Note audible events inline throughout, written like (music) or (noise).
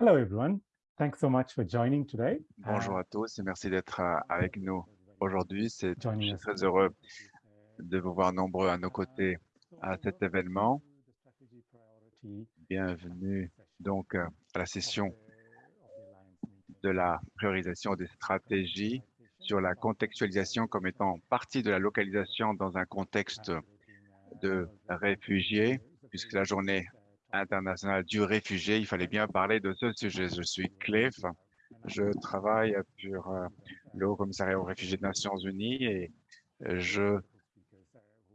Hello everyone. Thanks so much for joining today. Bonjour Uh, à tous et merci d'être euh, avec nous aujourd'hui. C'est très heureux de vous voir nombreux à nos côtés à cet événement. Bienvenue donc euh, à la session de la priorisation des stratégies sur la contextualisation comme étant partie de la localisation dans un contexte de réfugiés, puisque la journée internationale du réfugié, il fallait bien parler de ce sujet. Je suis Cliff, je travaille pour euh, le Haut Commissariat aux réfugiés des Nations Unies et je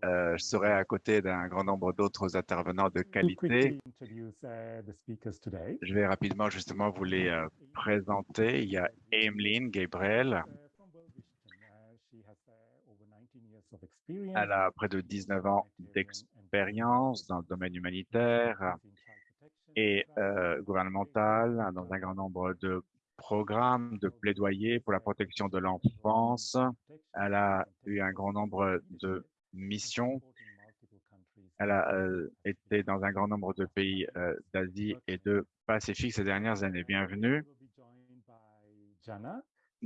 euh, serai à côté d'un grand nombre d'autres intervenants de qualité. uh. Je vais rapidement justement vous les euh, présenter. Il y a Emeline Gabriel, Uh. Uh, she has over 19 years of experience elle a près de 19 ans d'expérience dans le domaine humanitaire et euh, gouvernemental dans un grand nombre de programmes de plaidoyer pour la protection de l'enfance. Elle a eu un grand nombre de missions. Elle a euh, été dans un grand nombre de pays euh, d'Asie et de Pacifique ces dernières années. Bienvenue. Jana,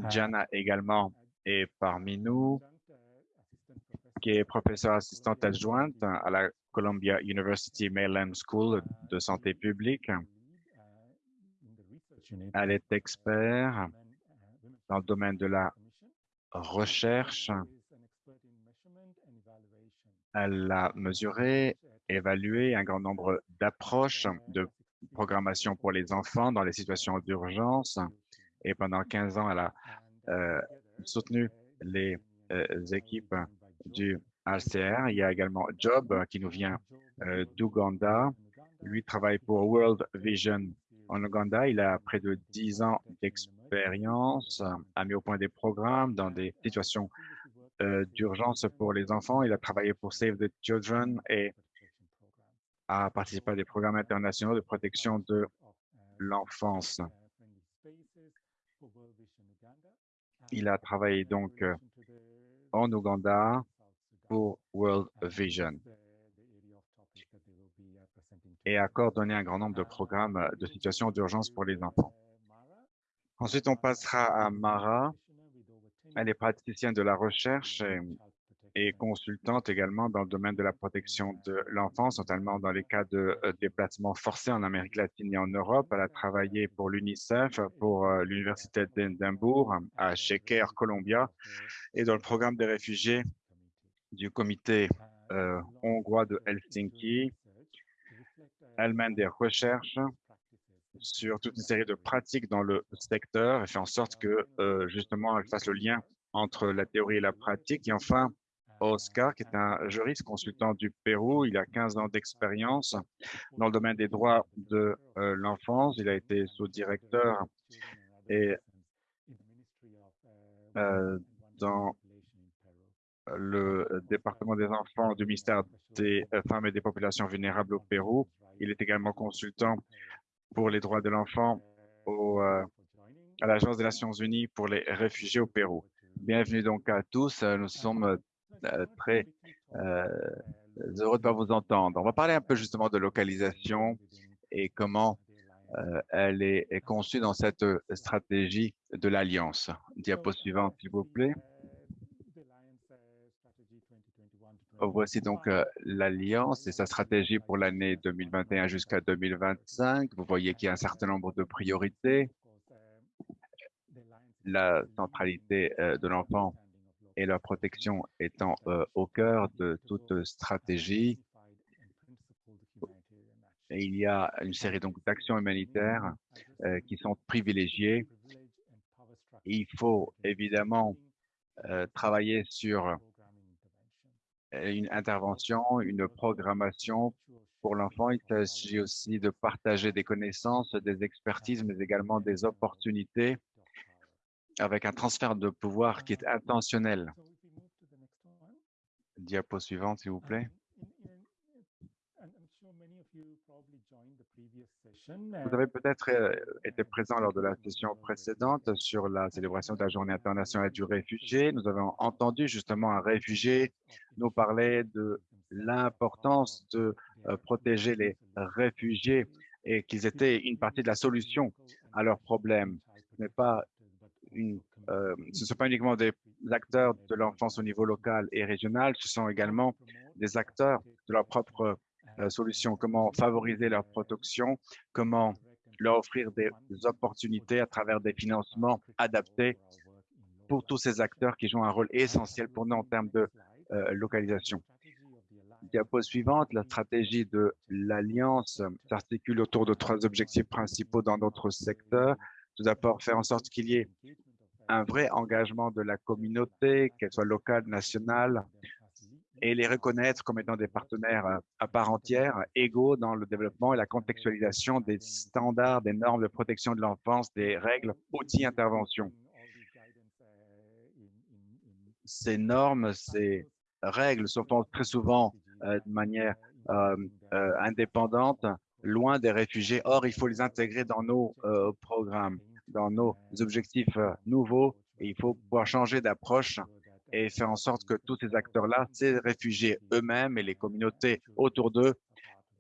Jana également est parmi nous, qui est professeure assistante adjointe à la Columbia University Maryland School de santé publique. Elle est expert dans le domaine de la recherche. Elle a mesuré, évalué un grand nombre d'approches de programmation pour les enfants dans les situations d'urgence. Et pendant 15 ans, elle a euh, soutenu les euh, équipes du HCR. Il y a également Job euh, qui nous vient euh, d'Ouganda. Lui travaille pour World Vision en Ouganda. Il a près de 10 ans d'expérience, euh, a mis au point des programmes dans des situations d'urgence pour les enfants. Il a travaillé pour Save the Children et a participé à des programmes internationaux de protection de l'enfance. Il a travaillé donc en Ouganda pour World Vision et a coordonné un grand nombre de programmes euh, de situations d'urgence pour les enfants. Ensuite, on passera à Mara. Elle est praticienne de la recherche et, consultante également dans le domaine de la protection de l'enfance, notamment dans les cas de euh, déplacements forcés en Amérique latine et en Europe. Elle a travaillé pour l'UNICEF, pour euh, l'Université d'Édimbourg, à Sheker, Columbia, et dans le programme des réfugiés du comité euh, hongrois de Helsinki. Elle mène des recherches sur toute une série de pratiques dans le secteur et fait en sorte que euh, justement elle fasse le lien entre la théorie et la pratique. Et enfin, Oscar, qui est un juriste consultant du Pérou, il a 15 ans d'expérience dans le domaine des droits de euh, l'enfance. Il a été sous-directeur et euh, dans le département des enfants du ministère des femmes et des populations vulnérables au Pérou. Il est également consultant pour les droits de l'enfant euh, à l'Agence des Nations Unies pour les réfugiés au Pérou. Bienvenue donc à tous. Nous sommes euh, très euh, heureux de vous entendre. On va parler un peu justement de localisation et comment elle est, est conçue dans cette stratégie de l'Alliance. Diapo suivante, s'il vous plaît. Voici donc euh, l'Alliance et sa stratégie pour l'année 2021 jusqu'à 2025. Vous voyez qu'il y a un certain nombre de priorités. La centralité euh, de l'enfant et la protection étant euh, au cœur de toute stratégie. Et il y a une série donc d'actions humanitaires qui sont privilégiées. Il faut évidemment travailler sur une intervention, une programmation pour l'enfant. Il s'agit aussi de partager des connaissances, des expertises, mais également des opportunités avec un transfert de pouvoir qui est intentionnel. Diapo suivante, s'il vous plaît. Vous avez peut-être euh, été présent lors de la session précédente sur la célébration de la Journée internationale du réfugié. Nous avons entendu justement un réfugié nous parler de l'importance de euh, protéger les réfugiés et qu'ils étaient une partie de la solution à leurs problèmes. Ce n'est pas une, euh, ce ne sont pas uniquement des acteurs de l'enfance au niveau local et régional, ce sont également des acteurs de leur propre euh, solution, comment favoriser leur protection, comment leur offrir des opportunités à travers des financements adaptés pour tous ces acteurs qui jouent un rôle essentiel pour nous en termes de euh, localisation. Diapo suivante, la stratégie de l'Alliance s'articule autour de trois objectifs principaux dans notre secteur. Tout d'abord, faire en sorte qu'il y ait un vrai engagement de la communauté, qu'elle soit locale, nationale, et les reconnaître comme étant des partenaires euh, à part entière, égaux dans le développement et la contextualisation des standards, des normes de protection de l'enfance, des règles, outils, interventions. Ces normes, ces règles se font très souvent euh, de manière euh, indépendante, loin des réfugiés. Or, il faut les intégrer dans nos programmes, dans nos objectifs nouveaux, et il faut pouvoir changer d'approche et faire en sorte que tous ces acteurs-là, ces réfugiés eux-mêmes et les communautés autour d'eux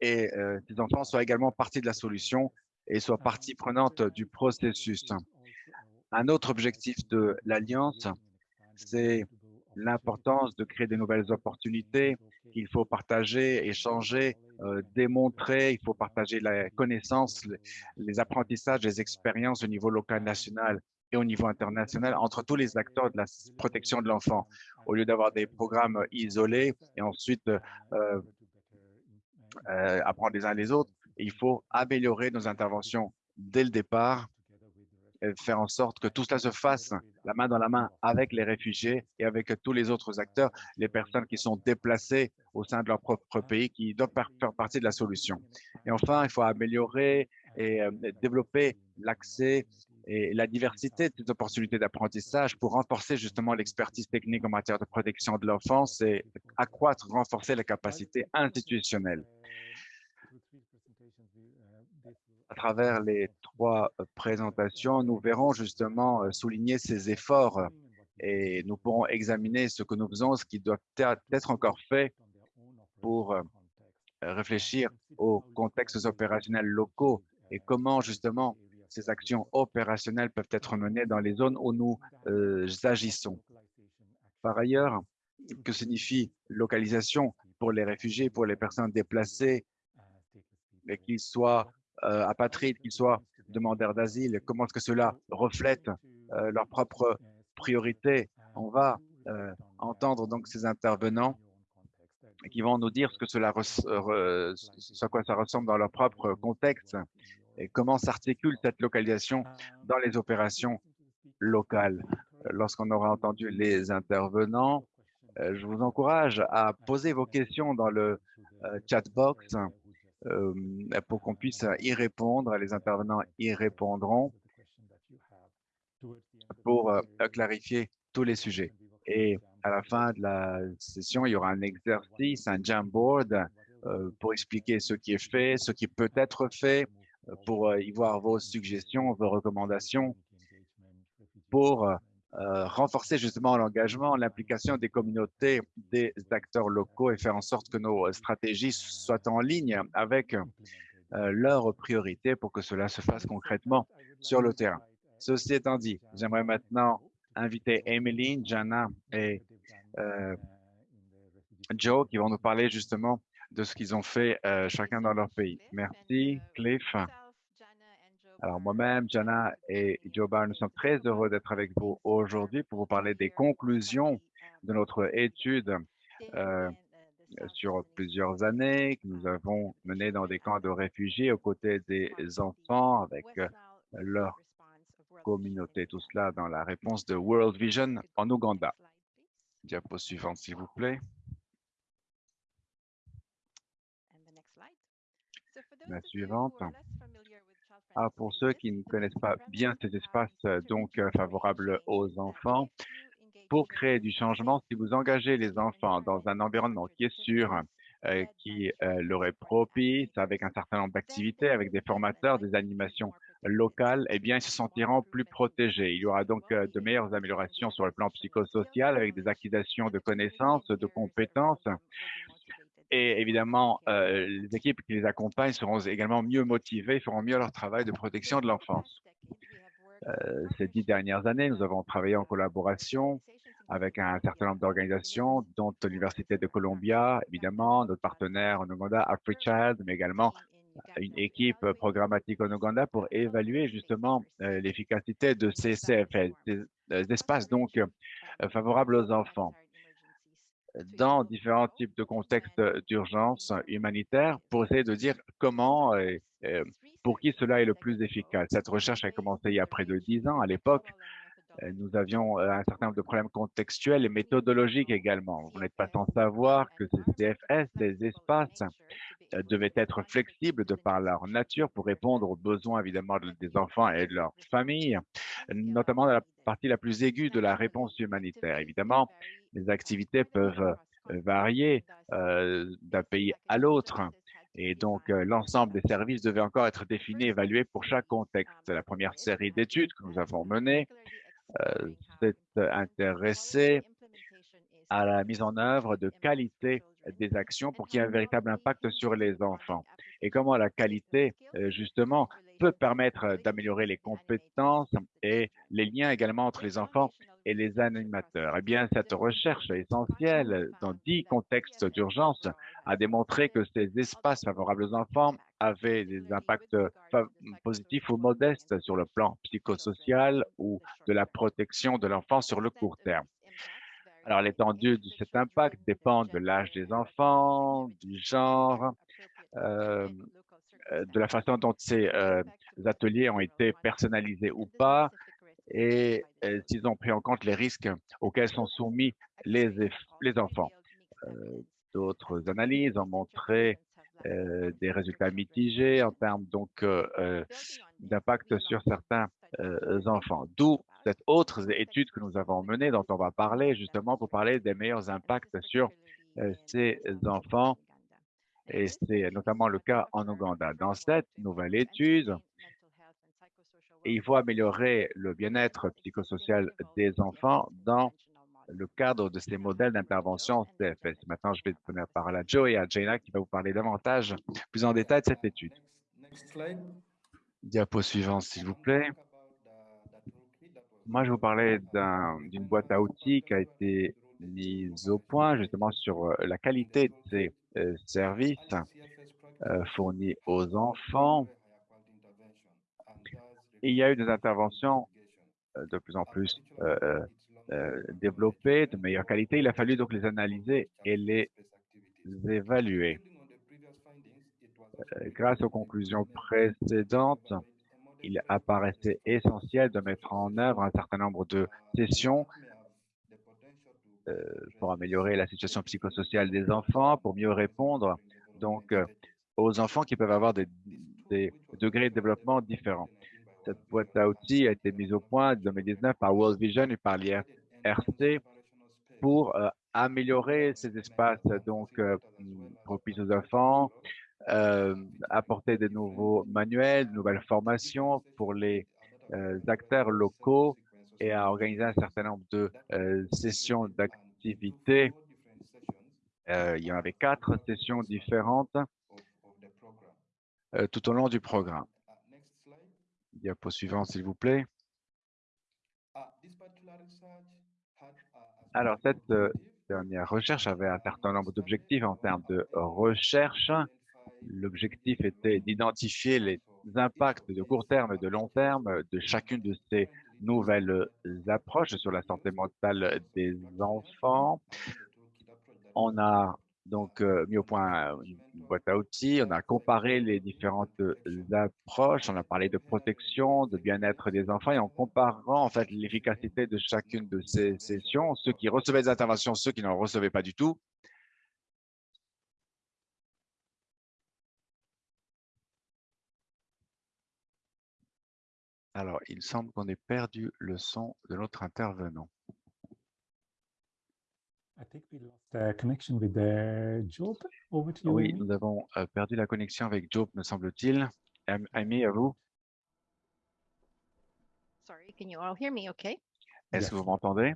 et euh, ces enfants soient également partie de la solution et soient partie prenante du processus. Un autre objectif de l'Alliance, c'est l'importance de créer de nouvelles opportunités qu'il faut partager, échanger, euh, démontrer, il faut partager la connaissance, les apprentissages, les expériences au niveau local, national et au niveau international entre tous les acteurs de la protection de l'enfant, au lieu d'avoir des programmes isolés et ensuite euh, euh, apprendre les uns les autres. Il faut améliorer nos interventions dès le départ et faire en sorte que tout cela se fasse la main dans la main avec les réfugiés et avec tous les autres acteurs, les personnes qui sont déplacées au sein de leur propre pays, qui doivent faire partie de la solution. Et enfin, il faut améliorer et euh, développer l'accès et la diversité des opportunités d'apprentissage pour renforcer justement l'expertise technique en matière de protection de l'enfance et accroître, renforcer la capacité institutionnelle. À travers les trois présentations, nous verrons justement euh, souligner ces efforts et nous pourrons examiner ce que nous faisons, ce qui doit être encore fait pour euh, réfléchir aux contextes opérationnels locaux et comment justement ces actions opérationnelles peuvent être menées dans les zones où nous euh, agissons. Par ailleurs, que signifie localisation pour les réfugiés, pour les personnes déplacées, qu'ils soient euh, apatrides, qu'ils soient demandeurs d'asile, comment est-ce que cela reflète euh, leurs propres priorités. On va entendre donc ces intervenants qui vont nous dire ce que cela, ce à quoi ça ressemble dans leur propre contexte et comment s'articule cette localisation dans les opérations locales? Lorsqu'on aura entendu les intervenants, euh, je vous encourage à poser vos questions dans le euh, chat box euh, pour qu'on puisse y répondre. Les intervenants y répondront pour clarifier tous les sujets. Et à la fin de la session, il y aura un exercice, un Jamboard pour expliquer ce qui est fait, ce qui peut être fait, pour euh, y voir vos suggestions, vos recommandations pour euh, renforcer justement l'engagement, l'implication des communautés, des acteurs locaux et faire en sorte que nos stratégies soient en ligne avec euh, leurs priorités pour que cela se fasse concrètement sur le terrain. Ceci étant dit, j'aimerais maintenant inviter Emeline, Jana et Joe qui vont nous parler justement de ce qu'ils ont fait euh, chacun dans leur pays. Merci, Cliff. Alors moi-même, Jana et Joe Barr, nous sommes très heureux d'être avec vous aujourd'hui pour vous parler des conclusions de notre étude euh, sur plusieurs années que nous avons menées dans des camps de réfugiés aux côtés des enfants avec euh, leur communauté. Tout cela dans la réponse de World Vision en Ouganda. Diapo suivante, s'il vous plaît. La suivante. Ah, pour ceux qui ne connaissent pas bien ces espaces euh, donc euh, favorables aux enfants, pour créer du changement, si vous engagez les enfants dans un environnement qui est sûr, euh, qui leur est propice, avec un certain nombre d'activités, avec des formateurs, des animations locales, eh bien, ils se sentiront plus protégés. Il y aura donc de meilleures améliorations sur le plan psychosocial avec des acquisitions de connaissances, de compétences, Et évidemment, euh, les équipes qui les accompagnent seront également mieux motivées, feront mieux leur travail de protection de l'enfance. Euh, ces dix dernières années, nous avons travaillé en collaboration avec un certain nombre d'organisations, dont l'Université de Columbia, évidemment, notre partenaire en Ouganda, AfriChild, mais également une équipe programmatique en Ouganda pour évaluer justement euh, l'efficacité de ces des, espaces donc favorables aux enfants dans différents types de contextes d'urgence humanitaire pour essayer de dire comment et, pour qui cela est le plus efficace. Cette recherche a commencé il y a près de dix ans. À l'époque, nous avions un certain nombre de problèmes contextuels et méthodologiques également. Vous n'êtes pas sans savoir que ces CFS, ces espaces, devaient être flexibles de par leur nature pour répondre aux besoins évidemment des enfants et de leurs familles, notamment dans la partie la plus aiguë de la réponse humanitaire. Évidemment, les activités peuvent varier d'un pays à l'autre. Et donc, l'ensemble des services devait encore être défini, évalué pour chaque contexte. La première série d'études que nous avons menées s'est intéressée à la mise en œuvre de qualité des actions pour qu'il y ait un véritable impact sur les enfants. Et comment la qualité, justement, peut permettre d'améliorer les compétences et les liens également entre les enfants et les animateurs. Eh bien, cette recherche essentielle dans dix contextes d'urgence a démontré que ces espaces favorables aux enfants avaient des impacts positifs ou modestes sur le plan psychosocial ou de la protection de l'enfant sur le court terme. Alors, l'étendue de cet impact dépend de l'âge des enfants, du genre, euh, euh, de la façon dont ces euh, ateliers ont été personnalisés ou pas, et s'ils ont pris en compte les risques auxquels sont soumis les, enfants. D'autres analyses ont montré des résultats mitigés en termes d'impact sur certains enfants. D'où cette autre étude que nous avons menée, dont on va parler justement pour parler des meilleurs impacts sur euh, ces enfants, et c'est notamment le cas en Ouganda. Dans cette nouvelle étude, il faut améliorer le bien-être psychosocial des enfants dans le cadre de ces modèles d'intervention CFS. Maintenant, je vais donner la parole à Joe et à Jaina qui va vous parler davantage, plus en détail de cette étude. Diapo suivant, s'il vous plaît. Moi, je vous parlais d'une boîte à outils qui a été mise au point justement sur euh, la qualité de ces euh, services euh, fournis aux enfants. il y a eu des interventions de plus en plus développées, de meilleure qualité. Il a fallu donc les analyser et les évaluer. grâce aux conclusions précédentes, il apparaissait essentiel de mettre en œuvre un certain nombre de sessions euh, pour améliorer la situation psychosociale des enfants, pour mieux répondre donc euh, aux enfants qui peuvent avoir des, degrés de développement différents. Cette boîte à outils a été mise au point en 2019 par World Vision et par l'IRC pour euh, améliorer ces espaces donc propices aux enfants, euh, apporter des nouveaux manuels, de nouvelles formations pour les euh, acteurs locaux et à organiser un certain nombre de euh, sessions d'activités. il y en avait quatre sessions différentes tout au long du programme. Diapo suivant, s'il vous plaît. Alors, cette dernière recherche avait un certain nombre d'objectifs en termes de recherche L'objectif était d'identifier les impacts de court terme et de long terme de chacune de ces nouvelles approches sur la santé mentale des enfants. On a donc euh, mis au point une boîte à outils, on a comparé les différentes approches, on a parlé de protection, de bien-être des enfants et en comparant en fait l'efficacité de chacune de ces sessions, ceux qui recevaient des interventions, ceux qui n'en recevaient pas du tout, Alors, il semble qu'on ait perdu le son de notre intervenant. Oui, nous avons euh, perdu la connexion avec Job, me semble-t-il. Amy, à vous? Est-ce que vous m'entendez?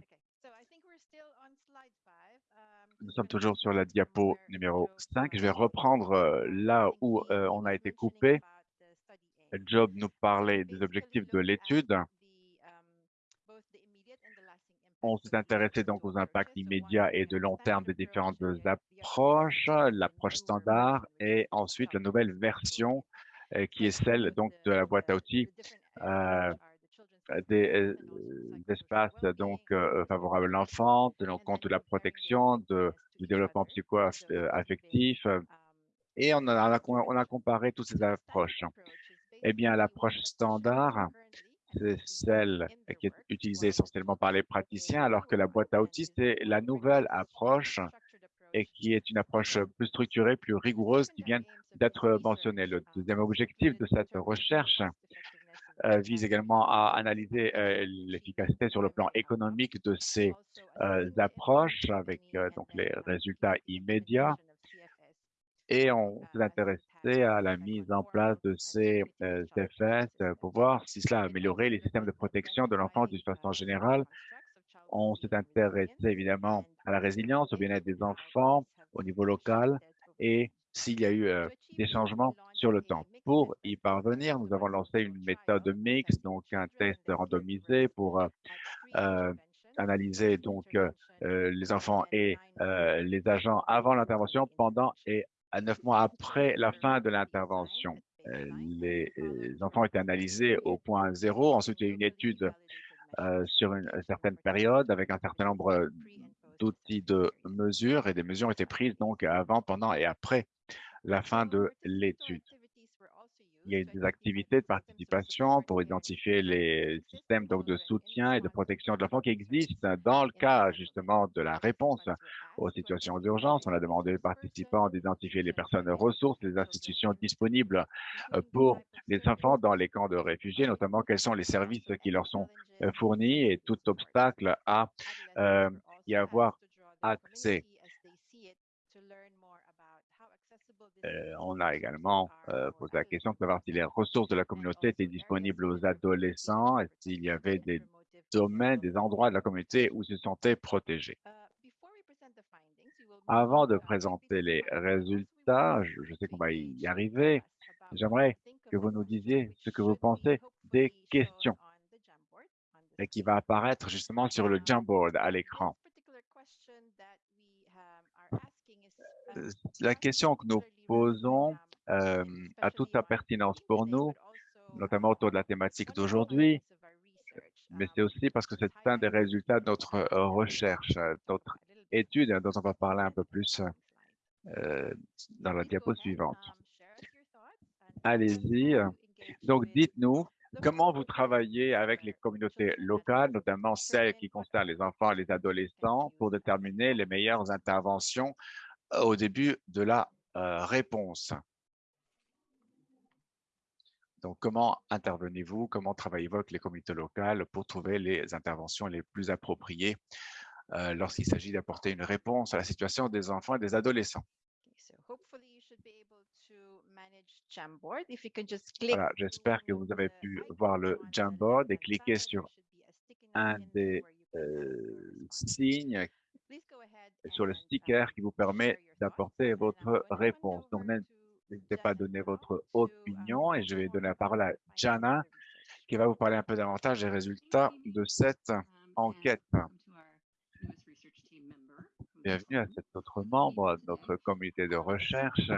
nous sommes toujours sur la diapo numéro 5. Je vais reprendre euh, là où euh, on a été coupé. Job nous parlait des objectifs de l'étude. On s'est intéressé donc aux impacts immédiats et de long terme des différentes approches, l'approche standard et ensuite la nouvelle version euh, qui est celle donc de la boîte à outils euh, des, espaces donc favorables à l'enfant, tenant compte de la protection, de, du développement psycho-affectif, et on a comparé toutes ces approches. Eh bien, l'approche standard, c'est celle qui est utilisée essentiellement par les praticiens, alors que la boîte à outils, c'est la nouvelle approche et qui est une approche plus structurée, plus rigoureuse, qui vient d'être mentionnée. Le deuxième objectif de cette recherche euh, vise également à analyser euh, l'efficacité sur le plan économique de ces euh, approches avec donc les résultats immédiats. Et on s'est intéressé à la mise en place de ces CFS pour voir si cela améliorait les systèmes de protection de l'enfant d'une façon générale. On s'est intéressé évidemment à la résilience, au bien-être des enfants au niveau local et s'il y a eu des changements sur le temps. Pour y parvenir, nous avons lancé une méthode mixte, donc un test randomisé pour euh, analyser donc euh, les enfants et euh, les agents avant l'intervention, pendant et à neuf mois après la fin de l'intervention. Les, enfants étaient analysés au point zéro. Ensuite, il y a eu une étude sur une, certaine période avec un certain nombre d'outils de mesure et des mesures ont été prises donc avant, pendant et après la fin de l'étude. Il y a eu des activités de participation pour identifier les systèmes donc, de soutien et de protection de l'enfant qui existent dans le cas justement de la réponse aux situations d'urgence. On a demandé aux participants d'identifier les personnes ressources, les institutions disponibles euh, pour les enfants dans les camps de réfugiés, notamment quels sont les services qui leur sont euh, fournis et tout obstacle à euh, y avoir accès. Euh, on a également euh, posé la question de savoir si les ressources de la communauté étaient disponibles aux adolescents et s'il y avait des domaines, des endroits de la communauté où ils se sentaient protégés. Avant de présenter les résultats, je, sais qu'on va y arriver, j'aimerais que vous nous disiez ce que vous pensez des questions et qui va apparaître justement sur le Jamboard à l'écran. La question que nous posons euh, a toute sa pertinence pour nous, notamment autour de la thématique d'aujourd'hui, mais c'est aussi parce que c'est un des résultats de notre recherche, notre étude dont on va parler un peu plus dans la diapo suivante. Allez-y. Donc, dites-nous comment vous travaillez avec les communautés locales, notamment celles qui concernent les enfants et les adolescents, pour déterminer les meilleures interventions au début de la euh, réponse. Donc, comment intervenez-vous, comment travaillez-vous avec les communautés locales pour trouver les interventions les plus appropriées euh, lorsqu'il s'agit d'apporter une réponse à la situation des enfants et des adolescents? Voilà, j'espère que vous avez pu voir le Jamboard et cliquer sur un des euh, signes sur le sticker qui vous permet d'apporter votre réponse. Donc, n'hésitez pas à donner votre opinion et je vais donner la parole à Jana qui va vous parler un peu davantage des résultats de cette enquête. Bienvenue à cet autre membre de notre comité de recherche.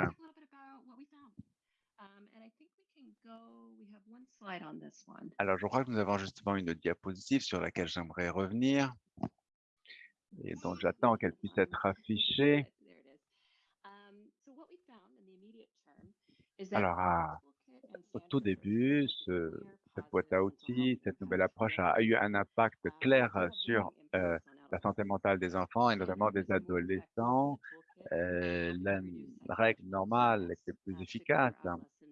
Alors, je crois que nous avons justement une diapositive sur laquelle j'aimerais revenir et donc j'attends qu'elle puisse être affichée. Alors, au tout début, cette boîte à outils, cette nouvelle approche a, eu un impact clair sur euh, la santé mentale des enfants et notamment des adolescents. Euh, la, règle normale était plus efficace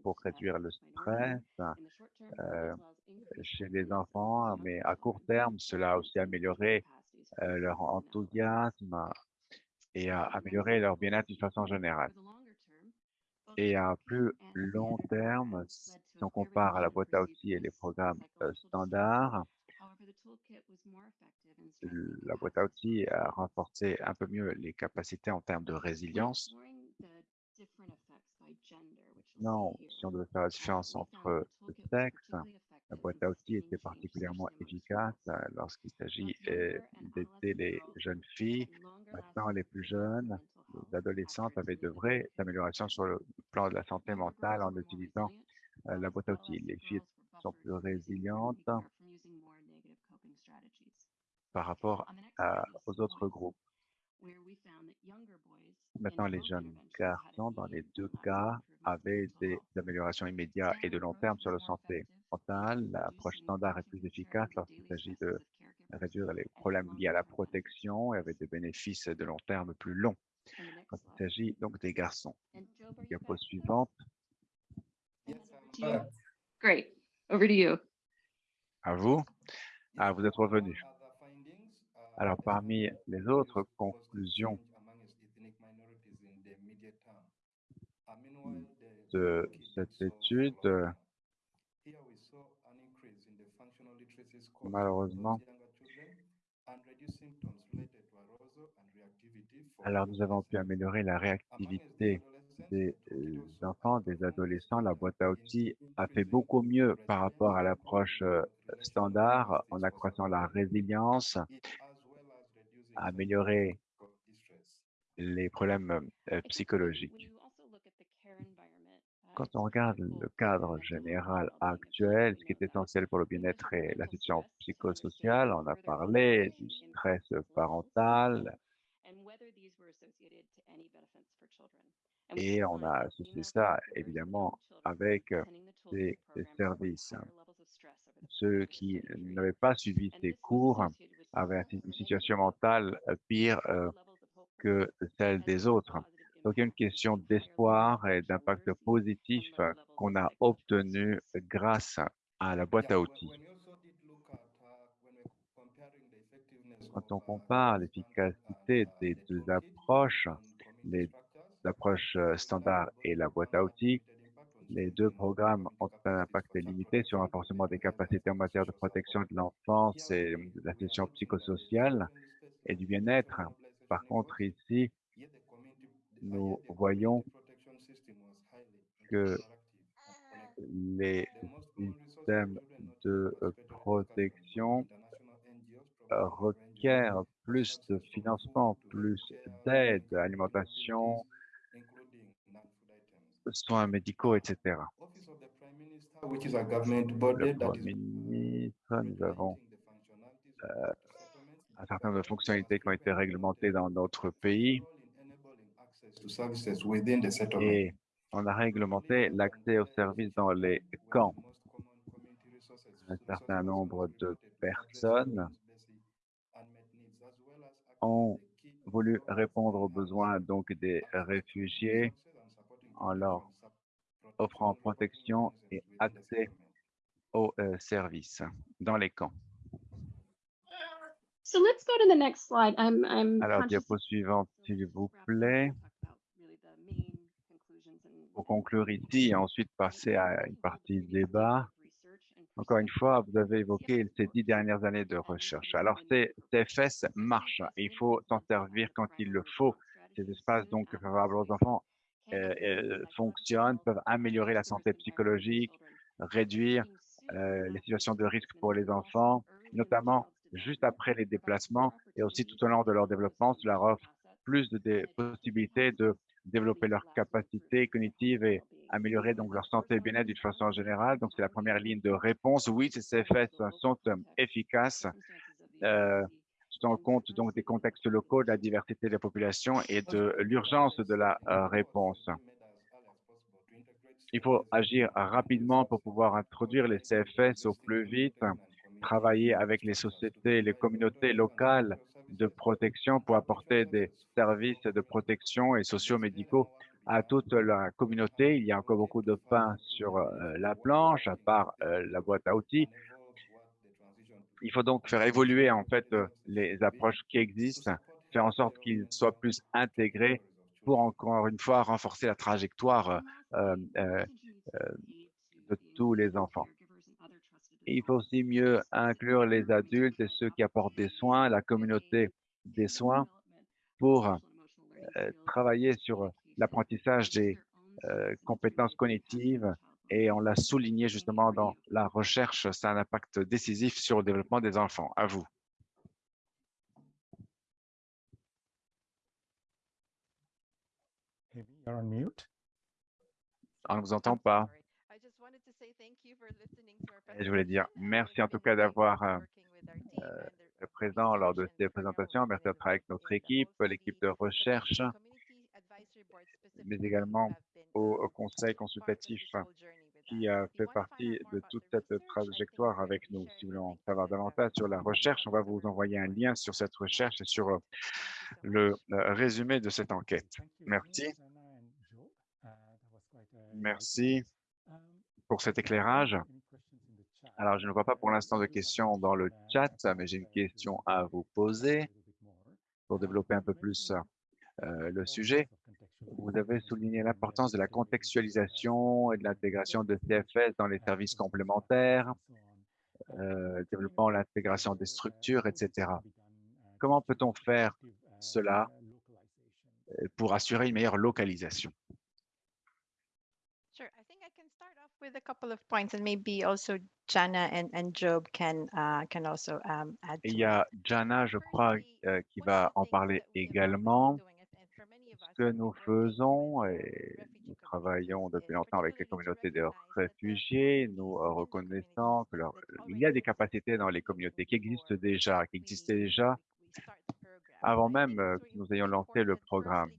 pour réduire le stress euh, chez les enfants, mais à court terme, cela a aussi amélioré leur enthousiasme et à améliorer leur bien-être d'une façon générale. Et à plus long terme, si on compare à la boîte à outils et les programmes euh, standards, la boîte à outils a renforcé un peu mieux les capacités en termes de résilience. Non, si on devait faire la différence entre le sexe, la boîte à outils était particulièrement efficace euh, lorsqu'il s'agit euh, d'aider les jeunes filles. Maintenant, les plus jeunes, les adolescentes avaient de vraies améliorations sur le plan de la santé mentale en utilisant euh, la boîte à outils. Les filles sont plus résilientes par rapport aux autres groupes. Maintenant, les jeunes garçons, dans les deux cas, avaient des améliorations immédiates et de long terme sur la santé mentale. L'approche standard est plus efficace lorsqu'il s'agit de réduire les problèmes liés à la protection et avec des bénéfices de long terme plus longs. Quand il s'agit donc des garçons. Diapo suivante. Great. Over to you. À vous. Ah, vous êtes revenu. Alors, parmi les autres conclusions de cette étude, malheureusement, alors nous avons pu améliorer la réactivité des euh, enfants, des adolescents. La boîte à outils a fait beaucoup mieux par rapport à l'approche euh, standard en accroissant la résilience, améliorer les problèmes euh, psychologiques. Quand on regarde le cadre général actuel, ce qui est essentiel pour le bien-être et la situation psychosociale, on a parlé du stress parental et on a associé ça évidemment avec des, services. Ceux qui n'avaient pas suivi ces cours avaient une situation mentale pire euh, que celle des autres. Donc, il y a une question d'espoir et d'impact positif qu'on a obtenu grâce à la boîte à outils. Quand on compare l'efficacité des deux approches, l'approche standard et la boîte à outils, les deux programmes ont un impact limité sur le renforcement des capacités en matière de protection de l'enfance et de la situation psychosociale et du bien-être. Par contre, ici, nous voyons que les systèmes de protection requièrent plus de financement, plus d'aide, alimentation, soins médicaux, etc. Le Premier ministre, nous avons euh, un certain nombre de fonctionnalités qui ont été réglementées dans notre pays et on a réglementé l'accès aux services dans les camps. Un certain nombre de personnes ont voulu répondre aux besoins donc des réfugiés en leur offrant protection et accès aux euh, services dans les camps. Alors, diapo suivante, s'il vous plaît pour conclure ici et ensuite passer à une partie débat. Encore une fois, vous avez évoqué ces dix dernières années de recherche. Alors, ces CFS marchent. Il faut s'en servir quand il le faut. Ces espaces donc favorables aux enfants euh, euh, fonctionnent, peuvent améliorer la santé psychologique, réduire euh, les situations de risque pour les enfants, notamment juste après les déplacements et aussi tout au long de leur développement. Cela offre plus de possibilités de développer leurs capacités cognitives et améliorer donc leur santé et bien-être d'une façon générale. Donc, c'est la première ligne de réponse. Oui, ces CFS sont euh, efficaces, euh, tenant compte donc des contextes locaux, de la diversité de la population et de l'urgence de la euh, réponse. Il faut agir rapidement pour pouvoir introduire les CFS au plus vite, travailler avec les sociétés et les communautés locales de protection pour apporter des services de protection et sociaux-médicaux à toute la communauté. Il y a encore beaucoup de pain sur euh, la planche, à part euh, la boîte à outils. Il faut donc faire évoluer en fait euh, les approches qui existent, faire en sorte qu'ils soient plus intégrés pour encore une fois renforcer la trajectoire de tous les enfants. Il faut aussi mieux inclure les adultes et ceux qui apportent des soins, la communauté des soins, pour euh, travailler sur l'apprentissage des euh, compétences cognitives et on l'a souligné justement dans la recherche, ça a un impact décisif sur le développement des enfants. À vous. On ne vous entend pas. Et je voulais dire merci en tout cas d'avoir euh, été présent lors de ces présentations. Merci de travailler avec notre équipe, l'équipe de recherche, mais également au, au conseil consultatif qui a fait partie de toute cette trajectoire avec nous. Si vous voulez en savoir davantage sur la recherche, on va vous envoyer un lien sur cette recherche et sur euh, le euh, résumé de cette enquête. Thank you, Merci. Uh, Merci pour cet éclairage. Alors, je ne vois pas pour l'instant de questions dans le chat, mais j'ai une question à vous poser pour développer un peu plus euh, le sujet. Vous avez souligné l'importance de la contextualisation et de l'intégration de CFS dans les services complémentaires, euh, développant l'intégration des structures, etc. Comment peut-on faire cela euh, pour assurer une meilleure localisation Sure. I think I can start off with a couple of points and maybe also Jana and, and Job can uh, can also um, add Et to il y a Jana, je crois, euh, qui va en parler également. Ce que nous faisons, et nous travaillons depuis longtemps avec les communautés de réfugiés, nous reconnaissons que leur- il y a des capacités dans les communautés qui existent déjà, qui existaient déjà avant même euh, que nous ayons lancé le programme.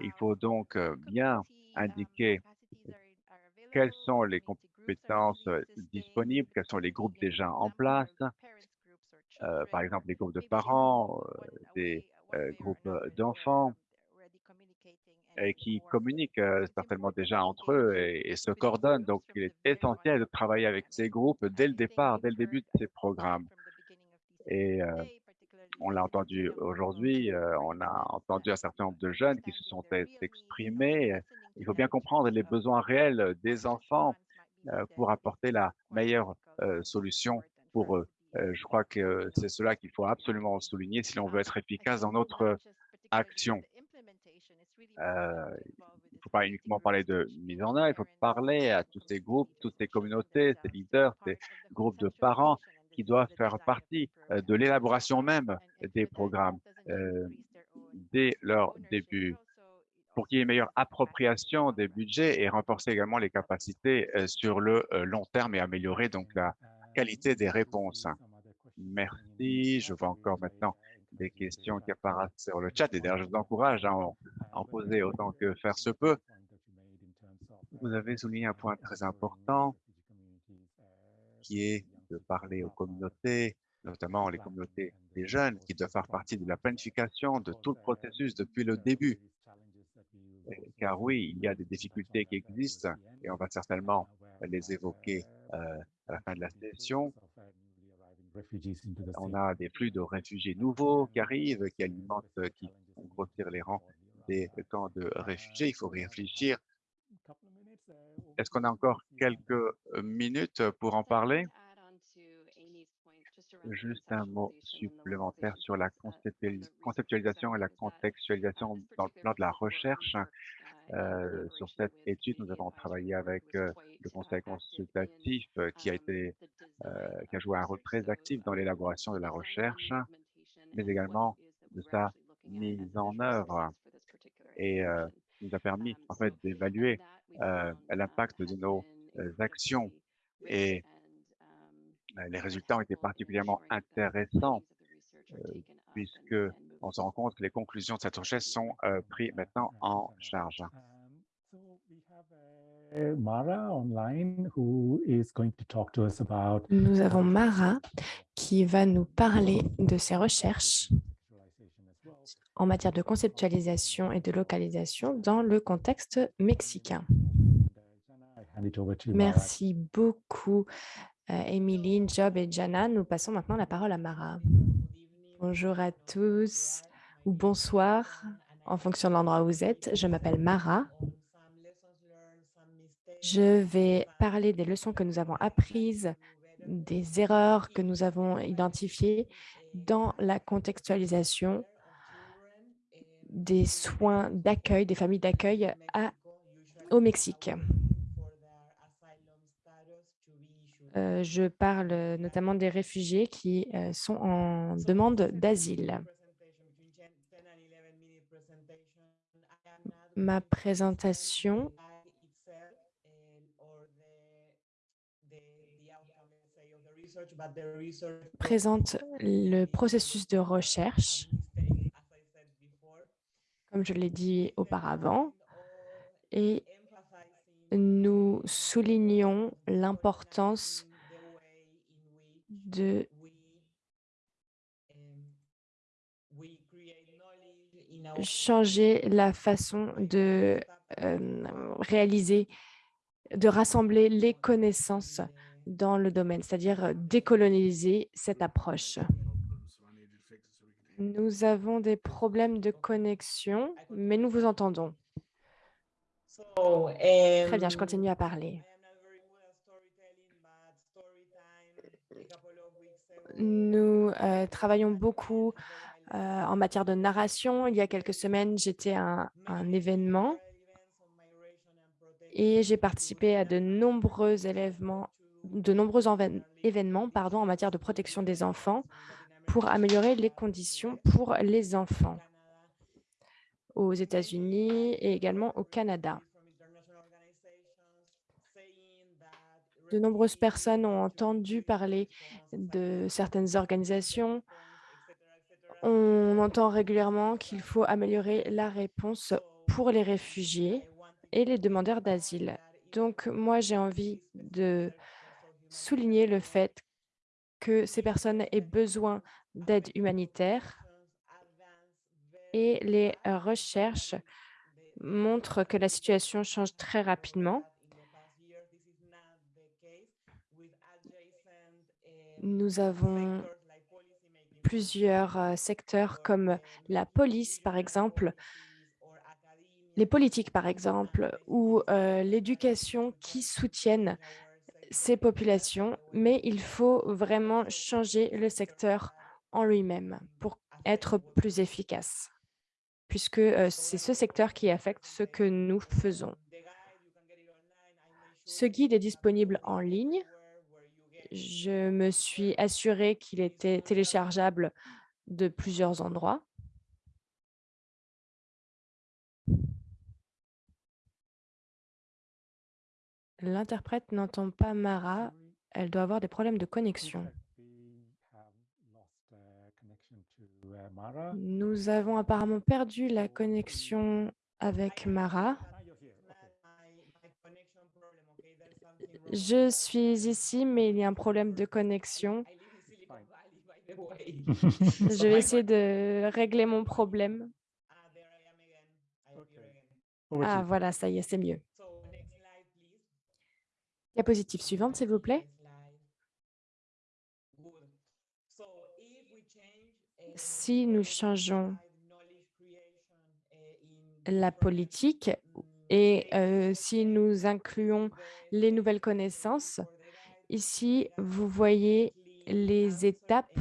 Il faut donc euh, bien indiquer quelles sont les compétences euh, disponibles, quels sont les groupes déjà en place, euh, par exemple les groupes de parents, euh, des groupes d'enfants, et qui communiquent certainement déjà entre eux et, se coordonnent. Donc, il est essentiel de travailler avec ces groupes dès le départ, dès le début de ces programmes. Et on l'a entendu aujourd'hui, euh, on a entendu un certain nombre de jeunes qui se sont exprimés. Il faut bien comprendre les besoins réels des enfants euh, pour apporter la meilleure euh, solution pour eux. Euh, je crois que c'est cela qu'il faut absolument souligner si l'on veut être efficace dans notre action. Euh, il ne faut pas uniquement parler de mise en œuvre, il faut parler à tous ces groupes, toutes ces communautés, ces leaders, ces groupes de parents qui doivent faire partie euh, de l'élaboration même des programmes euh, dès leur début pour qu'il y ait une meilleure appropriation des budgets et renforcer également les capacités euh, sur le long terme et améliorer donc la qualité des réponses. Merci. Je vois encore maintenant des questions qui apparaissent sur le chat et d'ailleurs je vous encourage à en, à en poser autant que faire se peut. Vous avez souligné un point très important qui est de parler aux communautés, notamment les communautés des jeunes qui doivent faire partie de la planification de tout le processus depuis le début. Car oui, il y a des difficultés qui existent et on va certainement les évoquer euh, à la fin de la session. On a des flux de réfugiés nouveaux qui arrivent, qui alimentent, qui font grossir les rangs des camps de réfugiés. Il faut réfléchir. Est-ce qu'on a encore quelques minutes pour en parler? Juste un mot supplémentaire sur la conceptualis- conceptualisation et la contextualisation dans le plan de la recherche. Euh, sur cette étude, nous avons travaillé avec euh, le conseil consultatif euh, qui a été, qui a joué un rôle très actif dans l'élaboration de la recherche, mais également de sa mise en œuvre et nous a permis en fait d'évaluer l'impact de nos actions et les résultats ont été particulièrement intéressants euh, puisque on se rend compte que les conclusions de cette recherche sont euh, prises maintenant en charge. Mara online who is going to talk to us about Nous avons Mara qui va nous parler de ses recherches en matière de conceptualisation et de localisation dans le contexte mexicain. Mara. Merci beaucoup, euh, Emeline, Job et Jana. Nous passons maintenant la parole à Mara. Bonjour à tous ou bonsoir en fonction de l'endroit où vous êtes. Je m'appelle Mara. Je vais parler des leçons que nous avons apprises des erreurs que nous avons identifiées dans la contextualisation des soins d'accueil, des familles d'accueil au Mexique. Euh, je parle notamment des réfugiés qui euh, sont en demande d'asile. Ma présentation présente le processus de recherche, comme je l'ai dit auparavant, et nous soulignons l'importance de changer la façon de réaliser, de rassembler les connaissances dans le domaine, c'est-à-dire décoloniser cette approche. Nous avons des problèmes de connexion, mais nous vous entendons. Très bien, je continue à parler. Nous euh, travaillons beaucoup euh, en matière de narration. Il y a quelques semaines, j'étais à un, événement et j'ai participé à de nombreux événements, de nombreux événements pardon, en matière de protection des enfants pour améliorer les conditions pour les enfants aux États-Unis et également au Canada. De nombreuses personnes ont entendu parler de certaines organisations. On entend régulièrement qu'il faut améliorer la réponse pour les réfugiés et les demandeurs d'asile. Donc, moi, j'ai envie de souligner le fait que ces personnes aient besoin d'aide humanitaire et les recherches montrent que la situation change très rapidement. Nous avons plusieurs secteurs comme la police, par exemple, les politiques, par exemple, ou l'éducation qui soutiennent ces populations, mais il faut vraiment changer le secteur en lui-même pour être plus efficace puisque c'est ce secteur qui affecte ce que nous faisons. Ce guide est disponible en ligne. Je me suis assurée qu'il était téléchargeable de plusieurs endroits. L'interprète n'entend pas Mara. Elle doit avoir des problèmes de connexion. Nous avons apparemment perdu la connexion avec Mara. Je suis ici, mais il y a un problème de connexion. (laughs) Je vais essayer de régler mon problème. Ah, voilà, ça y est, c'est mieux. Diapositive suivante, s'il vous plaît. Si nous changeons la politique et si nous incluons les nouvelles connaissances, ici, vous voyez les étapes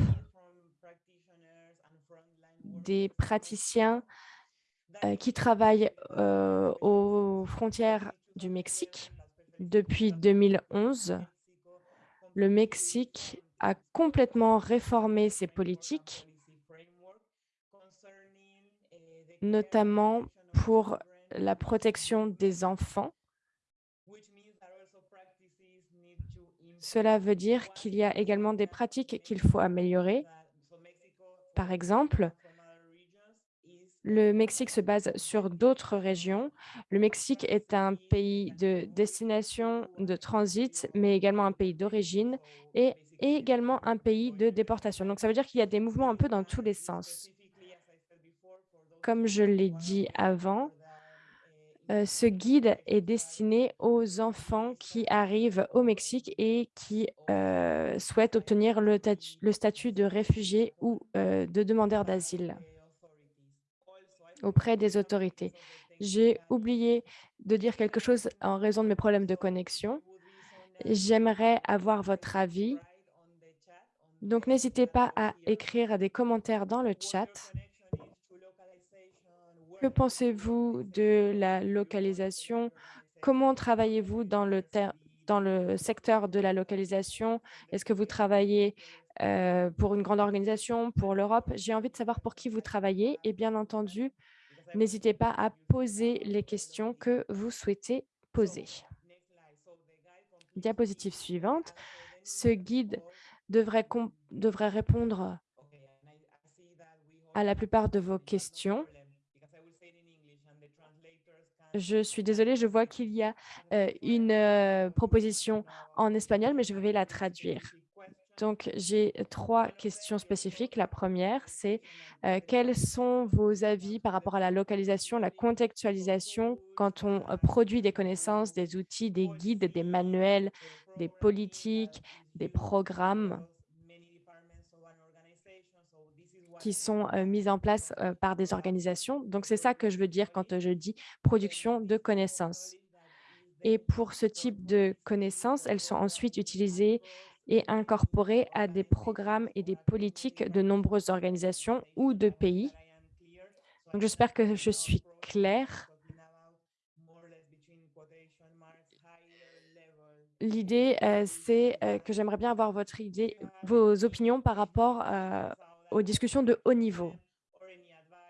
des praticiens qui travaillent aux frontières du Mexique. Depuis 2011, le Mexique a complètement réformé ses politiques notamment pour la protection des enfants. Cela veut dire qu'il y a également des pratiques qu'il faut améliorer. Par exemple, le Mexique se base sur d'autres régions. Le Mexique est un pays de destination, de transit, mais également un pays d'origine et également un pays de déportation. Donc, ça veut dire qu'il y a des mouvements un peu dans tous les sens. Comme je l'ai dit avant, ce guide est destiné aux enfants qui arrivent au Mexique et qui souhaitent obtenir le, statut de réfugié ou de demandeur d'asile auprès des autorités. J'ai oublié de dire quelque chose en raison de mes problèmes de connexion. J'aimerais avoir votre avis Donc, n'hésitez pas à écrire des commentaires dans le chat. Que pensez-vous de la localisation? Comment travaillez-vous dans le, dans le secteur de la localisation? Est-ce que vous travaillez euh, pour une grande organisation, pour l'Europe? J'ai envie de savoir pour qui vous travaillez et bien entendu, n'hésitez pas à poser les questions que vous souhaitez poser. Diapositive suivante. Ce guide devrait, répondre à la plupart de vos questions. Je suis désolée, je vois qu'il y a euh, une euh, proposition en espagnol, mais je vais la traduire. Donc, j'ai trois questions spécifiques. La première, c'est euh, quels sont vos avis par rapport à la localisation, la contextualisation quand on produit des connaissances, des outils, des guides, des manuels, des politiques, des programmes qui sont mises en place par des organisations? Donc, c'est ça que je veux dire quand je dis production de connaissances. Et pour ce type de connaissances, elles sont ensuite utilisées et incorporées à des programmes et des politiques de nombreuses organisations ou de pays. Donc, j'espère que je suis claire. L'idée, c'est que j'aimerais bien avoir votre idée, vos opinions par rapport aux discussions de haut niveau.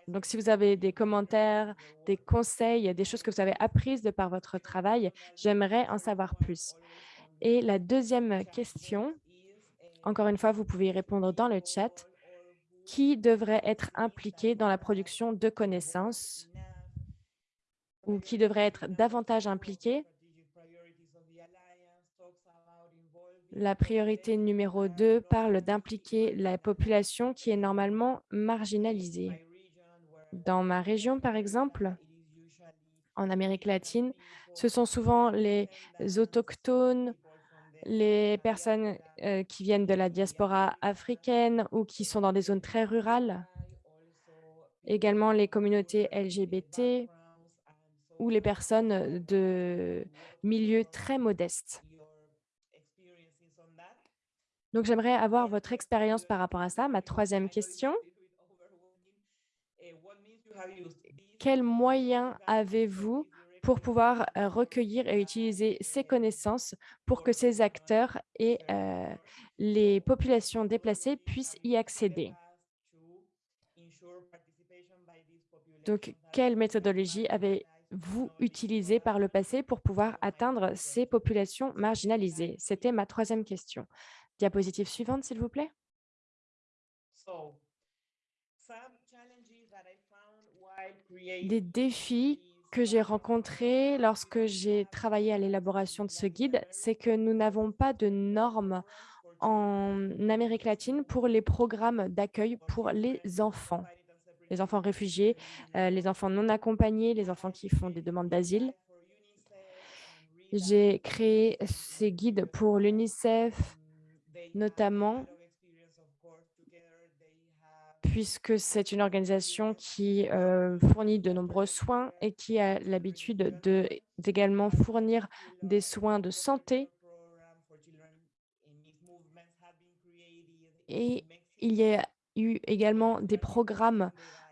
Donc, si vous avez des commentaires, des conseils, des choses que vous avez apprises de par votre travail, j'aimerais en savoir plus. Et la deuxième question, encore une fois, vous pouvez y répondre dans le chat. Qui devrait être impliqué dans la production de connaissances ou qui devrait être davantage impliqué? La priorité numéro 2 parle d'impliquer la population qui est normalement marginalisée. Dans ma région, par exemple, en Amérique latine, ce sont souvent les autochtones, les personnes euh, qui viennent de la diaspora africaine ou qui sont dans des zones très rurales, également les communautés LGBT ou les personnes de milieux très modestes. Donc, j'aimerais avoir votre expérience par rapport à ça. Ma troisième question, quels moyens avez-vous pour pouvoir euh, recueillir et utiliser ces connaissances pour que ces acteurs et euh, les populations déplacées puissent y accéder. Donc, quelle méthodologie avez-vous utilisée par le passé pour pouvoir atteindre ces populations marginalisées? C'était ma troisième question. Diapositive suivante, s'il vous plaît. Des défis que j'ai rencontrés lorsque j'ai travaillé à l'élaboration de ce guide, c'est que nous n'avons pas de normes en Amérique latine pour les programmes d'accueil pour les enfants, les enfants réfugiés, euh, les enfants non accompagnés, les enfants qui font des demandes d'asile. J'ai créé ces guides pour l'UNICEF, notamment puisque c'est une organisation qui euh, fournit de nombreux soins et qui a l'habitude d'également fournir des soins de santé. Et il y a eu également des programmes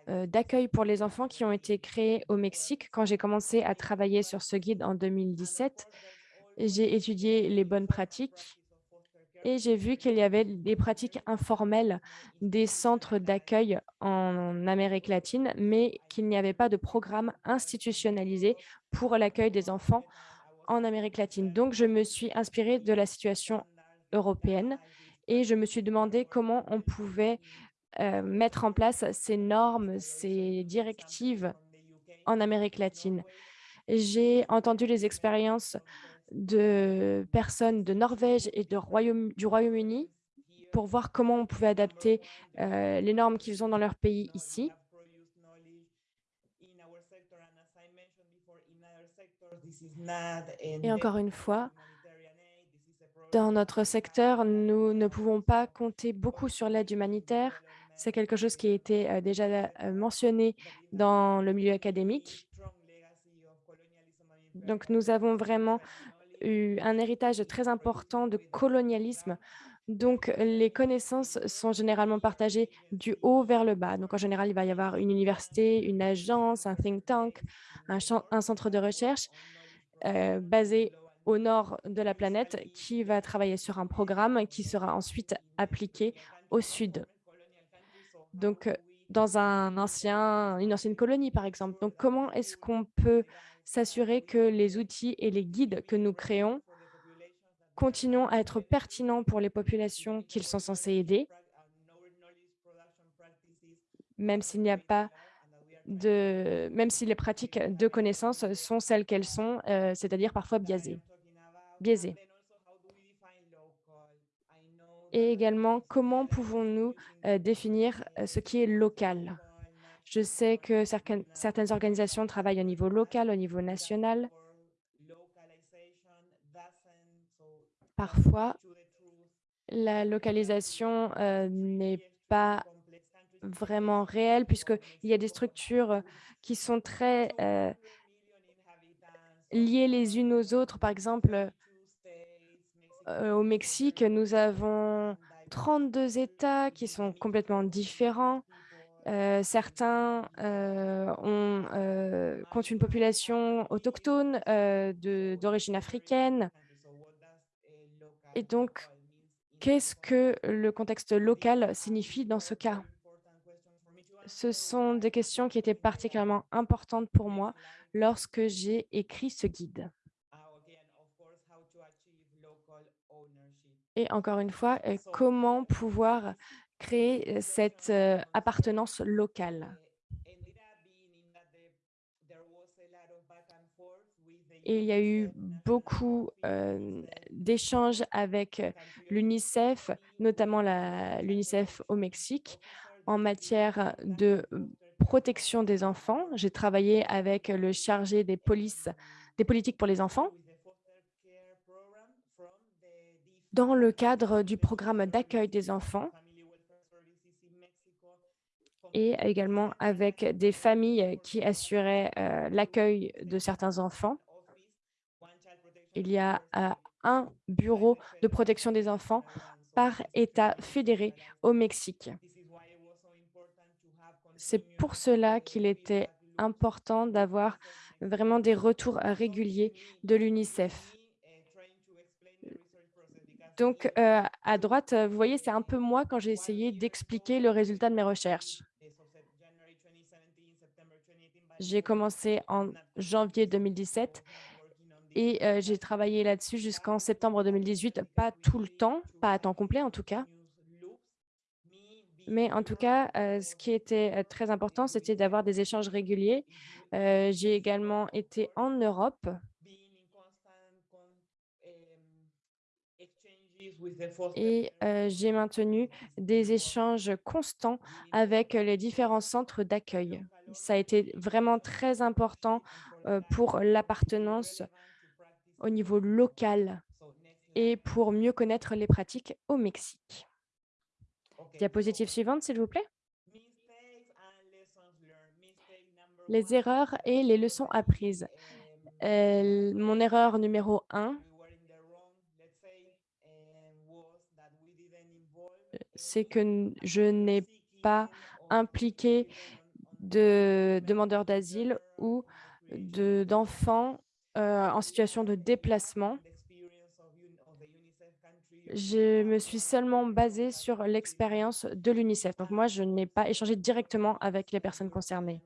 euh, d'accueil pour les enfants qui ont été créés au Mexique. Quand j'ai commencé à travailler sur ce guide en 2017, j'ai étudié les bonnes pratiques et j'ai vu qu'il y avait des pratiques informelles des centres d'accueil en Amérique latine, mais qu'il n'y avait pas de programme institutionnalisé pour l'accueil des enfants en Amérique latine. Donc, je me suis inspirée de la situation européenne et je me suis demandé comment on pouvait euh, mettre en place ces normes, ces directives en Amérique latine. J'ai entendu les expériences de personnes de Norvège et Royaume, du Royaume-Uni pour voir comment on pouvait adapter euh, les normes qu'ils ont dans leur pays ici. Et encore une fois, dans notre secteur, nous ne pouvons pas compter beaucoup sur l'aide humanitaire. C'est quelque chose qui a été euh, déjà euh, mentionné dans le milieu académique. Donc, nous avons vraiment eu un héritage très important de colonialisme. Donc, les connaissances sont généralement partagées du haut vers le bas. Donc, en général, il va y avoir une université, une agence, un think tank, un, centre de recherche euh, basé au nord de la planète qui va travailler sur un programme qui sera ensuite appliqué au sud. Donc, euh, dans un ancien, une ancienne colonie, par exemple. Donc, comment est-ce qu'on peut s'assurer que les outils et les guides que nous créons continuent à être pertinents pour les populations qu'ils sont censés aider, même s'il n'y a pas de, même si les pratiques de connaissances sont celles qu'elles sont, euh, c'est-à-dire parfois biaisées. biaisées. Et également, comment pouvons-nous euh, définir euh, ce qui est local? Je sais que certaines, organisations travaillent au niveau local, au niveau national. Parfois, la localisation euh, n'est pas vraiment réelle puisqu'il y a des structures qui sont très euh, liées les unes aux autres. Par exemple, euh, au Mexique, nous avons 32 États qui sont complètement différents. Euh, certains euh, ont, euh, comptent une population autochtone d'origine africaine. Et donc, qu'est-ce que le contexte local signifie dans ce cas? Ce sont des questions qui étaient particulièrement importantes pour moi lorsque j'ai écrit ce guide. Et encore une fois, comment pouvoir créer euh, cette euh, appartenance locale il y a eu beaucoup euh, d'échanges avec l'UNICEF, notamment l'UNICEF au Mexique, en matière de protection des enfants. J'ai travaillé avec le chargé des polices, des politiques pour les enfants dans le cadre du programme d'accueil des enfants et également avec des familles qui assuraient euh, l'accueil de certains enfants. Il y a euh, un bureau de protection des enfants par État fédéré au Mexique. C'est pour cela qu'il était important d'avoir vraiment des retours réguliers de l'UNICEF. Donc, euh, à droite, vous voyez, c'est un peu moi quand j'ai essayé d'expliquer le résultat de mes recherches. J'ai commencé en janvier 2017 et euh, j'ai travaillé là-dessus jusqu'en septembre 2018, pas tout le temps, pas à temps complet en tout cas. Mais en tout cas, euh, ce qui était euh, très important, c'était d'avoir des échanges réguliers. J'ai également été en Europe et euh, j'ai maintenu des échanges constants avec les différents centres d'accueil. Ça a été vraiment très important euh, pour l'appartenance au niveau local et pour mieux connaître les pratiques au Mexique. Diapositive suivante, s'il vous plaît. Les erreurs et les leçons apprises. Euh, mon erreur numéro un, c'est que je n'ai pas impliqué de demandeurs d'asile ou de- d'enfants euh, en situation de déplacement. Je me suis seulement basée sur l'expérience de l'UNICEF. Donc moi, je n'ai pas échangé directement avec les personnes concernées.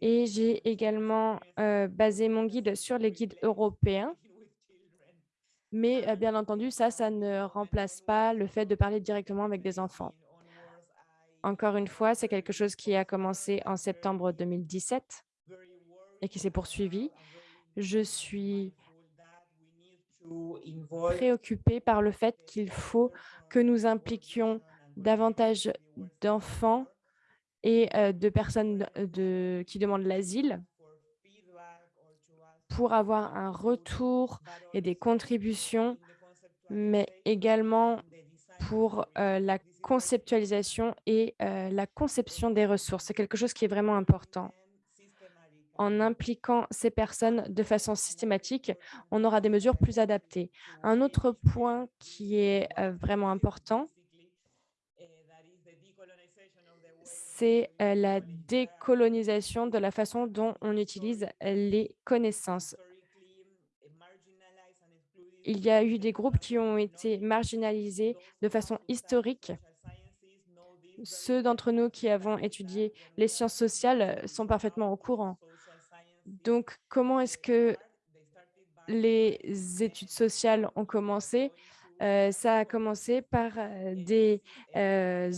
Et j'ai également euh, basé mon guide sur les guides européens. Mais bien entendu, ça, ça ne remplace pas le fait de parler directement avec des enfants. Encore une fois, c'est quelque chose qui a commencé en septembre 2017 et qui s'est poursuivi. Je suis préoccupée par le fait qu'il faut que nous impliquions davantage d'enfants et de personnes qui demandent l'asile pour avoir un retour et des contributions, mais également pour euh, la conceptualisation et euh, la conception des ressources. C'est quelque chose qui est vraiment important. en impliquant ces personnes de façon systématique, on aura des mesures plus adaptées. Un autre point qui est euh, vraiment important, c'est euh, la décolonisation de la façon dont on utilise les connaissances. Il y a eu des groupes qui ont été marginalisés de façon historique. Ceux d'entre nous qui avons étudié les sciences sociales sont parfaitement au courant. Donc, comment est-ce que les études sociales ont commencé? Euh, Ça a commencé par euh, des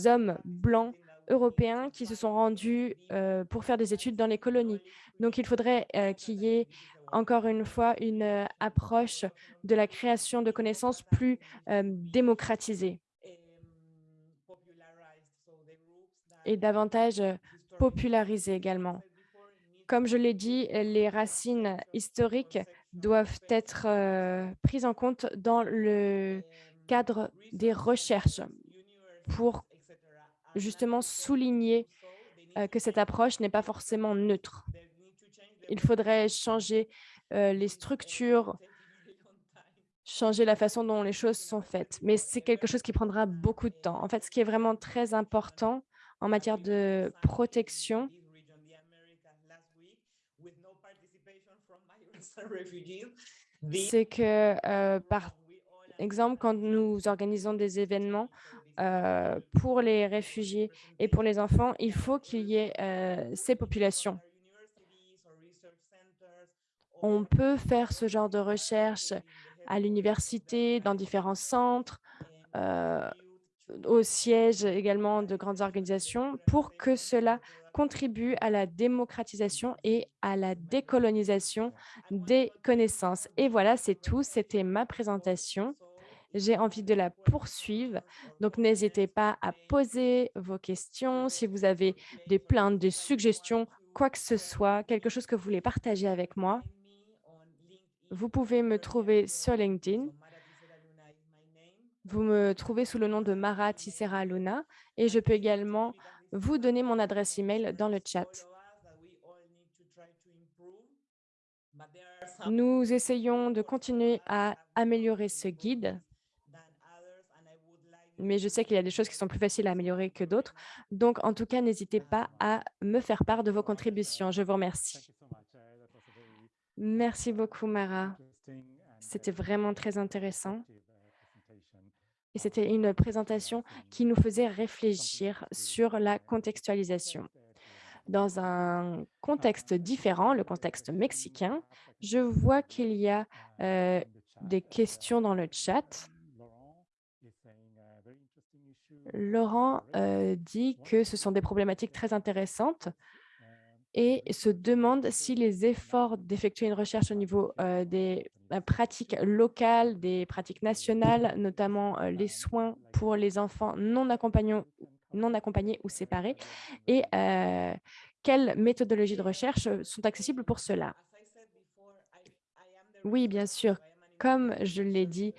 hommes blancs européens qui se sont rendus euh, pour faire des études dans les colonies. Donc, il faudrait euh, qu'il y ait encore une fois une euh, approche de la création de connaissances plus démocratisée et davantage popularisée également. Comme je l'ai dit, les racines historiques doivent être prises en compte dans le cadre des recherches pour justement souligner euh, que cette approche n'est pas forcément neutre. Il faudrait changer euh, les structures, changer la façon dont les choses sont faites. Mais c'est quelque chose qui prendra beaucoup de temps. En fait, ce qui est vraiment très important en matière de protection, c'est que, euh, par exemple, quand nous organisons des événements euh, pour les réfugiés et pour les enfants, il faut qu'il y ait euh, ces populations. On peut faire ce genre de recherche à l'université, dans différents centres, euh, au siège également de grandes organisations, pour que cela contribue à la démocratisation et à la décolonisation des connaissances. Et voilà, c'est tout. C'était ma présentation. J'ai envie de la poursuivre. Donc, n'hésitez pas à poser vos questions. Si vous avez des plaintes, des suggestions, quoi que ce soit, quelque chose que vous voulez partager avec moi, vous pouvez me trouver sur LinkedIn. Vous me trouvez sous le nom de Mara Tissera Luna et je peux également vous donner mon adresse email dans le chat. Nous essayons de continuer à améliorer ce guide, mais je sais qu'il y a des choses qui sont plus faciles à améliorer que d'autres. Donc, en tout cas, n'hésitez pas à me faire part de vos contributions. Je vous remercie. Merci beaucoup, Mara. C'était vraiment très intéressant. Et c'était une présentation qui nous faisait réfléchir sur la contextualisation. Dans un contexte différent, le contexte mexicain, je vois qu'il y a euh, des questions dans le chat. Laurent euh, dit que ce sont des problématiques très intéressantes et se demande si les efforts d'effectuer une recherche au niveau euh, des euh, pratiques locales, des pratiques nationales, notamment les soins pour les enfants non accompagnés ou séparés, et quelles méthodologies de recherche sont accessibles pour cela? Oui, bien sûr. Comme je l'ai dit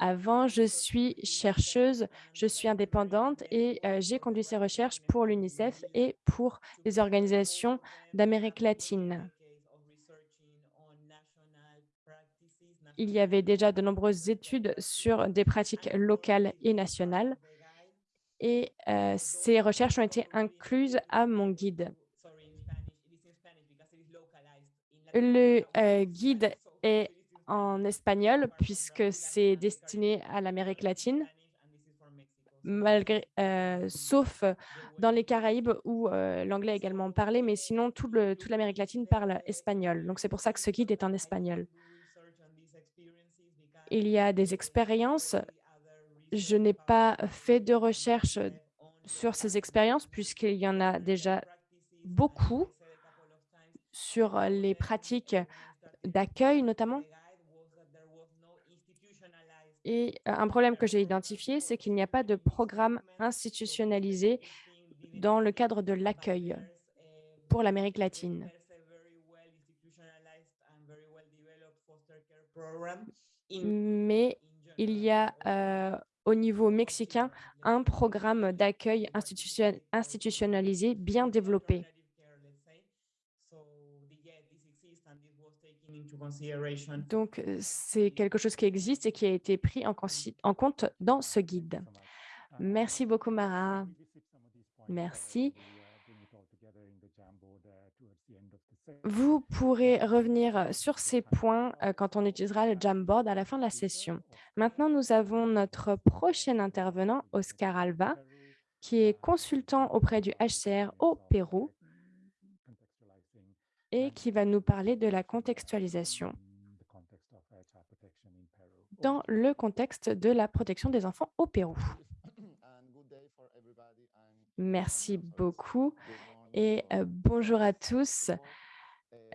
avant, je suis chercheuse, je suis indépendante et euh, j'ai conduit ces recherches pour l'UNICEF et pour les organisations d'Amérique latine. Il y avait déjà de nombreuses études sur des pratiques locales et nationales et euh, ces recherches ont été incluses à mon guide. Le euh, guide est en espagnol puisque c'est destiné à l'Amérique latine, malgré, euh, sauf dans les Caraïbes où euh, l'anglais est également parlé, mais sinon tout le, toute l'Amérique latine parle espagnol. Donc c'est pour ça que ce guide est en espagnol. Il y a des expériences. Je n'ai pas fait de recherche sur ces expériences puisqu'il y en a déjà beaucoup sur les pratiques d'accueil notamment. Et un problème que j'ai identifié, c'est qu'il n'y a pas de programme institutionnalisé dans le cadre de l'accueil pour l'Amérique latine. Mais il y a au niveau mexicain un programme d'accueil institutionnalisé bien développé. Donc, euh, c'est quelque chose qui existe et qui a été pris en, compte dans ce guide. Merci beaucoup, Mara. Merci. Vous pourrez revenir sur ces points euh, quand on utilisera le Jamboard à la fin de la session. Maintenant, nous avons notre prochain intervenant, Oscar Alva, qui est consultant auprès du HCR au Pérou et qui va nous parler de la contextualisation dans le contexte de la protection des enfants au Pérou. Merci beaucoup et euh, bonjour à tous.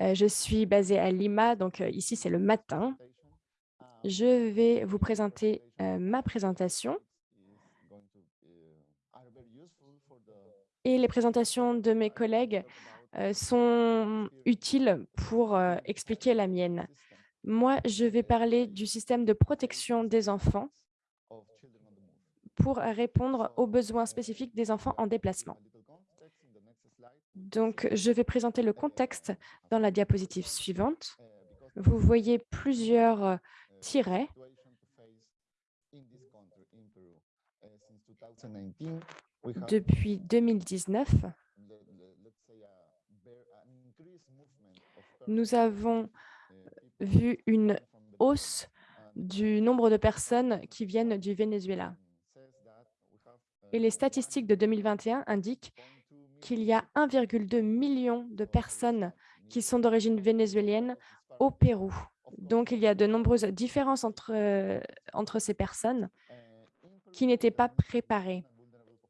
Euh, je suis basée à Lima, donc euh, ici c'est le matin. Je vais vous présenter ma présentation et les présentations de mes collègues sont utiles pour euh, expliquer la mienne. Moi, je vais parler du système de protection des enfants pour répondre aux besoins spécifiques des enfants en déplacement. Donc, je vais présenter le contexte dans la diapositive suivante. Vous voyez plusieurs euh, tirets. Depuis 2019, nous avons vu une hausse du nombre de personnes qui viennent du Venezuela. Et les statistiques de 2021 indiquent qu'il y a 1,2 million de personnes qui sont d'origine vénézuélienne au Pérou. Donc, il y a de nombreuses différences entre, euh, entre ces personnes qui n'étaient pas préparées.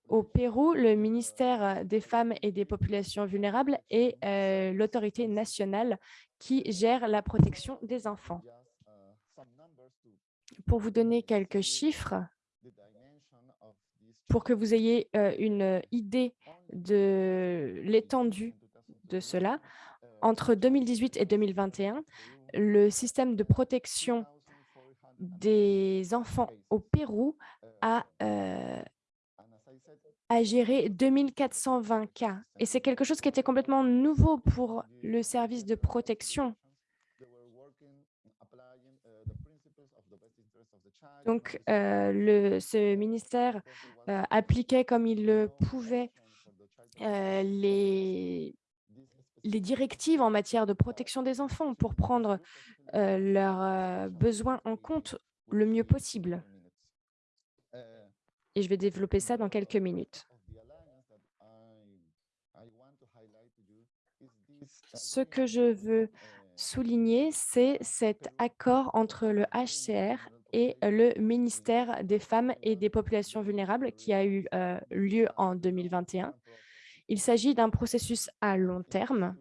Au Pérou, le ministère des Femmes et des Populations vulnérables est euh, l'autorité nationale qui gère la protection des enfants. Pour vous donner quelques chiffres, pour que vous ayez euh, une idée de l'étendue de cela, entre 2018 et 2021, le système de protection des enfants au Pérou a, euh, a géré 2420 cas. Et c'est quelque chose qui était complètement nouveau pour le service de protection. Donc, euh, le, ce ministère euh, appliquait comme il le pouvait euh, les, directives en matière de protection des enfants pour prendre leurs besoins en compte le mieux possible. Et je vais développer ça dans quelques minutes. Ce que je veux souligner, c'est cet accord entre le HCR et le ministère des Femmes et des Populations vulnérables qui a eu euh, lieu en 2021. Il s'agit d'un processus à long terme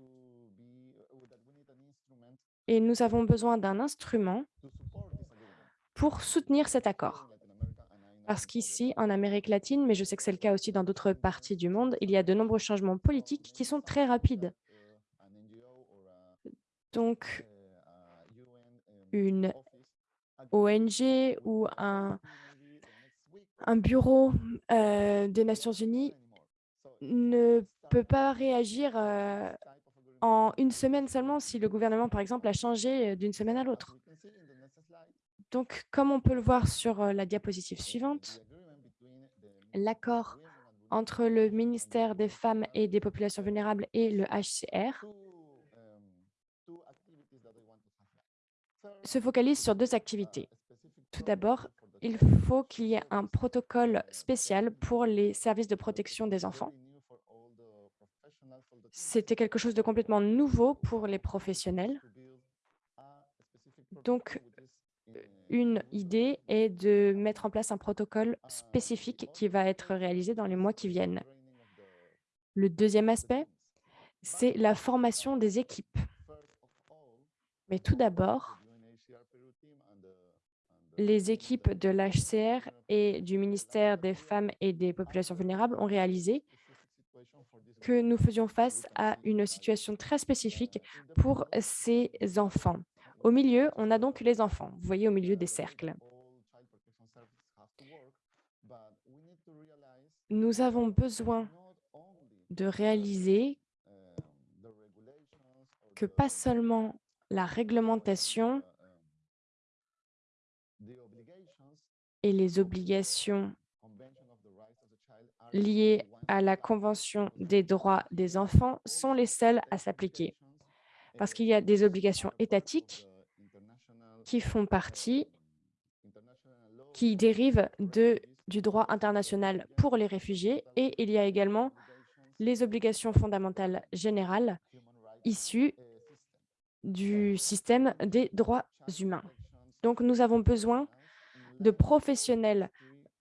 et nous avons besoin d'un instrument pour soutenir cet accord. Parce qu'ici, en Amérique latine, mais je sais que c'est le cas aussi dans d'autres parties du monde, il y a de nombreux changements politiques qui sont très rapides. Donc, une ONG ou un, bureau euh, des Nations Unies ne peut pas réagir euh, en une semaine seulement si le gouvernement, par exemple, a changé euh, d'une semaine à l'autre. Donc, comme on peut le voir sur euh, la diapositive suivante, l'accord entre le ministère des Femmes et des Populations vulnérables et le HCR se focalise sur deux activités. Tout d'abord, il faut qu'il y ait un protocole spécial pour les services de protection des enfants. C'était quelque chose de complètement nouveau pour les professionnels. Donc, une idée est de mettre en place un protocole spécifique qui va être réalisé dans les mois qui viennent. Le deuxième aspect, c'est la formation des équipes. Mais tout d'abord, les équipes de l'HCR et du ministère des Femmes et des Populations vulnérables ont réalisé que nous faisions face à une situation très spécifique pour ces enfants. Au milieu, on a donc les enfants, vous voyez au milieu des cercles. Nous avons besoin de réaliser que pas seulement la réglementation et les obligations liées à la Convention des droits des enfants sont les seules à s'appliquer. Parce qu'il y a des obligations étatiques qui font partie, qui dérivent du droit international pour les réfugiés et il y a également les obligations fondamentales générales issues du système des droits humains. Donc, nous avons besoin de professionnels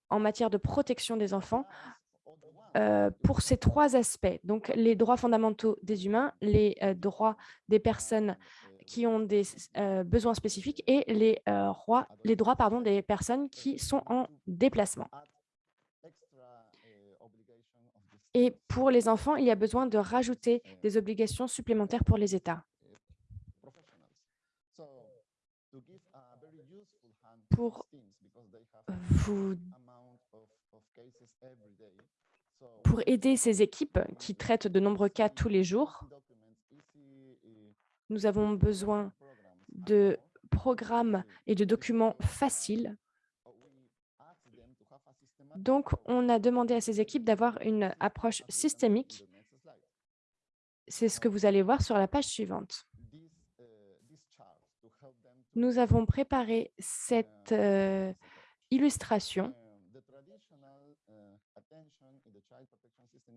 en matière de protection des enfants euh, pour ces trois aspects. Donc, les droits fondamentaux des humains, les euh, droits des personnes qui ont des euh, besoins spécifiques et les, droits, les droits pardon, des personnes qui sont en déplacement. Et pour les enfants, il y a besoin de rajouter des obligations supplémentaires pour les États. Pour vous pour aider ces équipes qui traitent de nombreux cas tous les jours, nous avons besoin de programmes et de documents faciles. Donc, on a demandé à ces équipes d'avoir une approche systémique. C'est ce que vous allez voir sur la page suivante. Nous avons préparé cette euh, illustration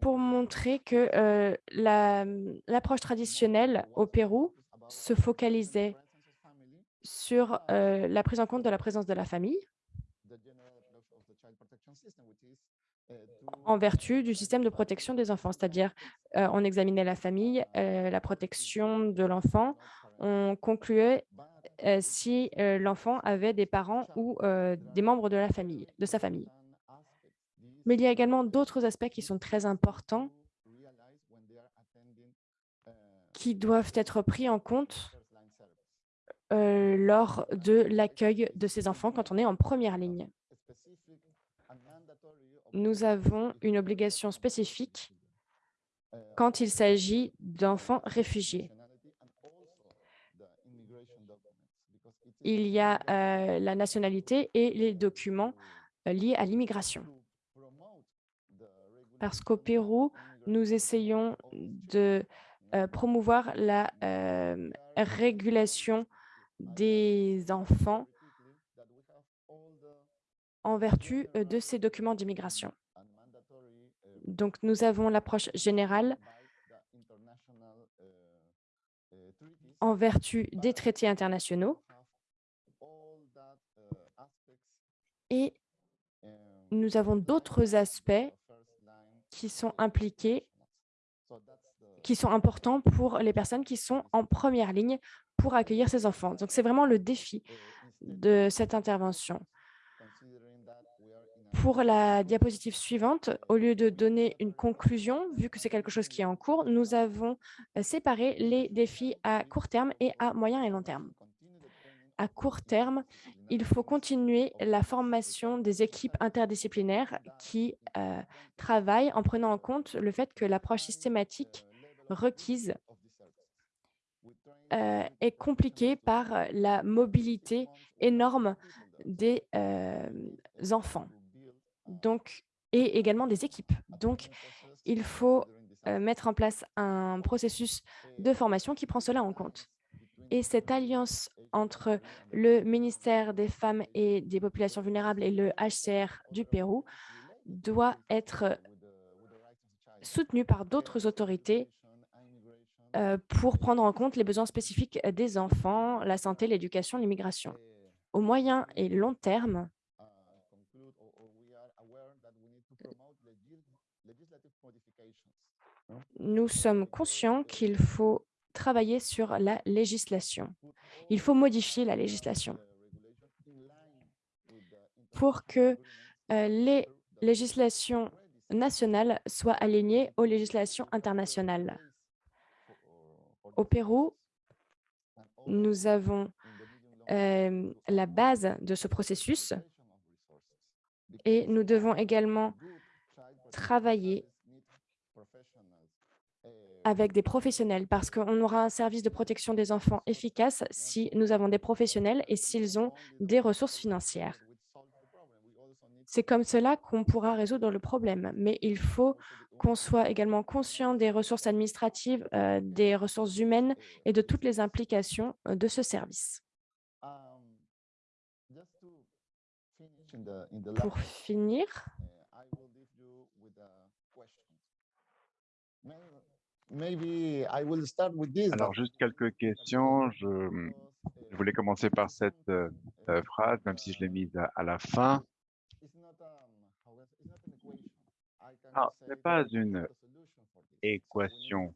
pour montrer que euh, l'approche traditionnelle au Pérou se focalisait sur la prise en compte de la présence de la famille en vertu du système de protection des enfants, c'est-à-dire on examinait la famille, la protection de l'enfant, on concluait si l'enfant avait des parents ou des membres de la famille, de sa famille. Mais il y a également d'autres aspects qui sont très importants qui doivent être pris en compte euh, lors de l'accueil de ces enfants quand on est en première ligne. Nous avons une obligation spécifique quand il s'agit d'enfants réfugiés. Il y a euh, la nationalité et les documents euh, liés à l'immigration parce qu'au Pérou, nous essayons de euh, promouvoir la euh, régulation des enfants en vertu euh, de ces documents d'immigration. Donc, nous avons l'approche générale en vertu des traités internationaux et nous avons d'autres aspects qui sont impliqués, qui sont importants pour les personnes qui sont en première ligne pour accueillir ces enfants. Donc, c'est vraiment le défi de cette intervention. Pour la diapositive suivante, au lieu de donner une conclusion, vu que c'est quelque chose qui est en cours, nous avons euh, séparé les défis à court terme et à moyen et long terme. À court terme, il faut continuer la formation des équipes interdisciplinaires qui euh, travaillent en prenant en compte le fait que l'approche systématique requise euh, est compliquée par la mobilité énorme des euh, enfants et également des équipes. Donc, il faut mettre en place un processus de formation qui prend cela en compte. Et cette alliance entre le ministère des Femmes et des Populations vulnérables et le HCR du Pérou doit être soutenue par d'autres autorités euh, pour prendre en compte les besoins spécifiques des enfants, la santé, l'éducation, l'immigration. Au moyen et long terme, nous sommes conscients qu'il faut travailler sur la législation. Il faut modifier la législation pour que euh, les législations nationales soient alignées aux législations internationales. Au Pérou, nous avons euh, la base de ce processus et nous devons également travailler avec des professionnels parce qu'on aura un service de protection des enfants efficace si nous avons des professionnels et s'ils ont des ressources financières. C'est comme cela qu'on pourra résoudre le problème, mais il faut qu'on soit également conscient des ressources administratives, euh, des ressources humaines et de toutes les implications euh, de ce service. Pour finir, Alors, juste quelques questions. Je, je voulais commencer par cette euh, euh, phrase, même si je l'ai mise à, à la fin. Ah, ce n'est pas une équation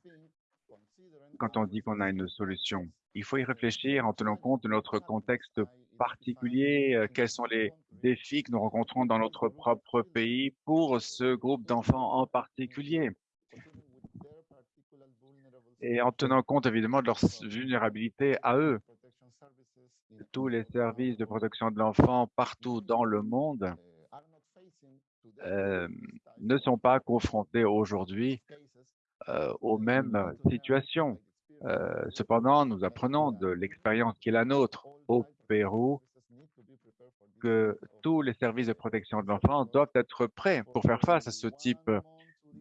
quand on dit qu'on a une solution. Il faut y réfléchir en tenant compte de notre contexte particulier, euh, quels sont les défis que nous rencontrons dans notre propre pays pour ce groupe d'enfants en particulier et en tenant compte évidemment de leur vulnérabilité à eux. Tous les services de protection de l'enfant partout dans le monde euh, ne sont pas confrontés aujourd'hui euh, aux mêmes situations. Euh, cependant, nous apprenons de l'expérience qui est la nôtre au Pérou que tous les services de protection de l'enfant doivent être prêts pour faire face à ce type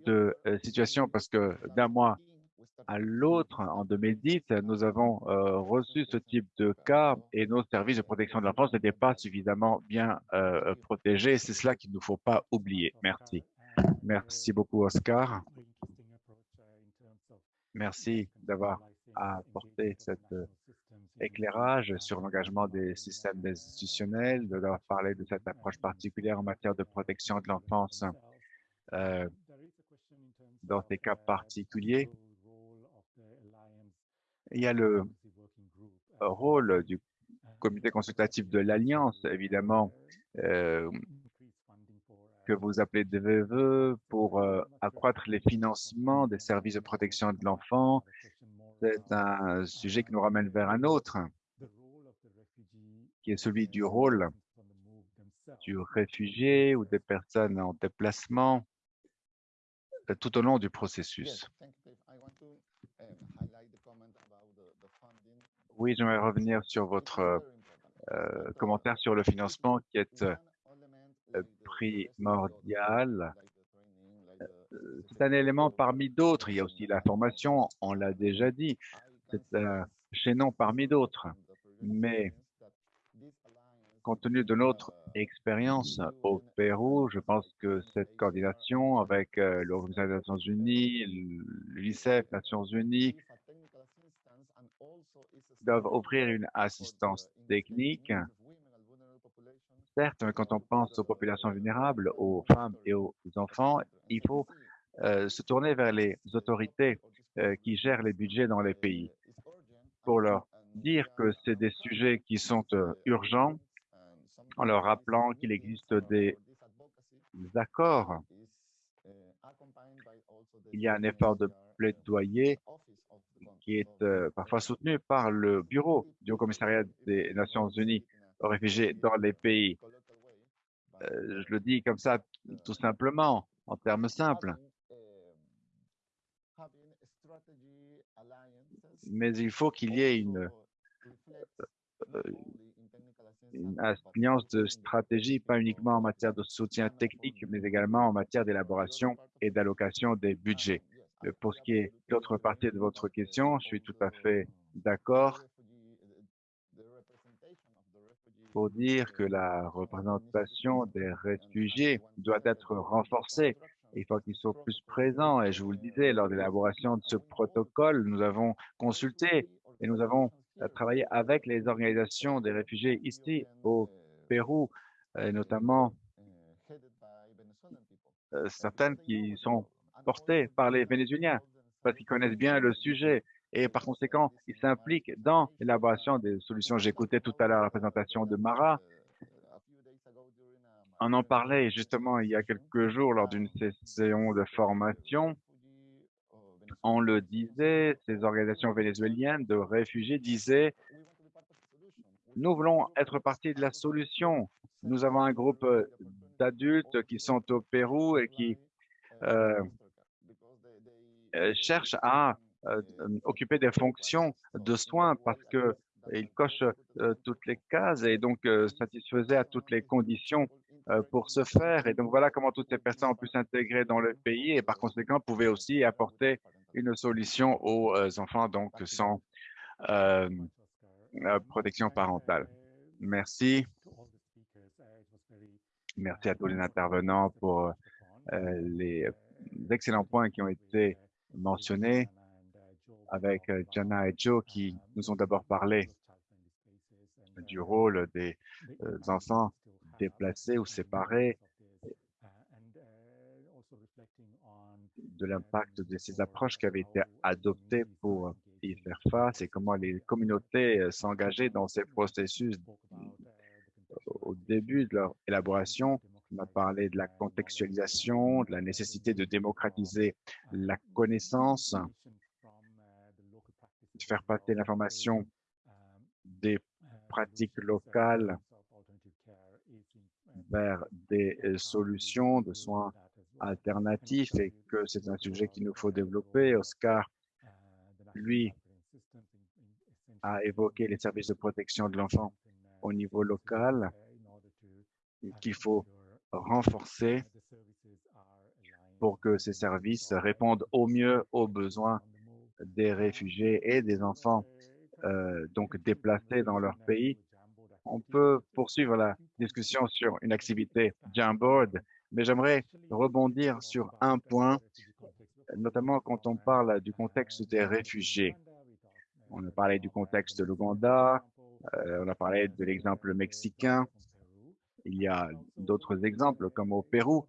de situation parce que d'un mois à l'autre, en 2010, nous avons euh, reçu ce type de cas et nos services de protection de l'enfance n'étaient pas suffisamment bien euh, protégés. C'est cela qu'il ne faut pas oublier. Merci. Merci beaucoup, Oscar. Merci d'avoir apporté cet euh, éclairage sur l'engagement des systèmes institutionnels, d'avoir parlé de cette approche particulière en matière de protection de l'enfance dans ces cas particuliers. Il y a le rôle du comité consultatif de l'Alliance, évidemment, euh, que vous appelez DVE pour euh, accroître les financements des services de protection de l'enfant. C'est un sujet qui nous ramène vers un autre, qui est celui du rôle du réfugié ou des personnes en déplacement euh, tout au long du processus. Oui, j'aimerais revenir sur votre euh, commentaire sur le financement qui est euh, primordial. Euh, c'est un élément parmi d'autres. Il y a aussi la formation, on l'a déjà dit. C'est un chaînon parmi d'autres. Mais compte tenu de notre expérience au Pérou, je pense que cette coordination avec l'Organisation des Nations Unies, l'UNICEF, Nations Unies, doivent offrir une assistance technique. Certes, quand on pense aux populations vulnérables, aux femmes et aux enfants, il faut euh, se tourner vers les autorités euh, qui gèrent les budgets dans les pays pour leur dire que c'est des sujets qui sont euh, urgents en leur rappelant qu'il existe des accords. Il y a un effort de plaidoyer qui est euh, parfois soutenu par le bureau du commissariat des Nations Unies aux réfugiés dans les pays. Euh, je le dis comme ça tout simplement, en termes simples. Mais il faut qu'il y ait une, euh, une alliance de stratégie, pas uniquement en matière de soutien technique, mais également en matière d'élaboration et d'allocation des budgets. Pour ce qui est l'autre partie de votre question, je suis tout à fait d'accord pour dire que la représentation des réfugiés doit être renforcée. Il faut qu'ils soient plus présents. Et je vous le disais, lors de l'élaboration de ce protocole, nous avons consulté et nous avons euh, travaillé avec les organisations des réfugiés ici au Pérou, et notamment euh, certaines qui sont portés par les Vénézuéliens parce qu'ils connaissent bien le sujet et par conséquent, ils s'impliquent dans l'élaboration des solutions. J'écoutais tout à l'heure la présentation de Mara. On en parlait justement il y a quelques jours lors d'une session de formation. On le disait, ces organisations vénézuéliennes de réfugiés disaient nous voulons être partie de la solution. Nous avons un groupe d'adultes qui sont au Pérou et qui euh, cherchent à euh, euh, occuper des fonctions de soins parce que ils cochent euh, toutes les cases et donc euh, satisfaisaient à toutes les conditions euh, pour ce faire. Et donc voilà comment toutes ces personnes ont pu s'intégrer dans le pays et par conséquent pouvaient aussi apporter une solution aux euh, enfants donc sans euh, euh, protection parentale. Merci. Merci à tous les intervenants pour euh, les excellents points qui ont été mentionnés avec euh, Jana et Joe qui nous ont d'abord parlé du rôle des euh, enfants déplacés ou séparés, de l'impact de ces approches qui avaient été adoptées pour y faire face et comment les communautés euh, s'engageaient dans ces processus au début de leur élaboration. On a parlé de la contextualisation, de la nécessité de démocratiser la connaissance, de faire passer l'information des pratiques locales vers des euh, solutions de soins alternatifs et que c'est un sujet qu'il nous faut développer. Oscar, lui, a évoqué les services de protection de l'enfant au niveau local qu'il faut renforcer pour que ces services répondent au mieux aux besoins des réfugiés et des enfants euh, donc déplacés dans leur pays. On peut poursuivre la discussion sur une activité Jamboard, mais j'aimerais rebondir sur un point, notamment quand on parle du contexte des réfugiés. On a parlé du contexte de l'Ouganda, euh, on a parlé de l'exemple mexicain. Il y a d'autres exemples comme au Pérou,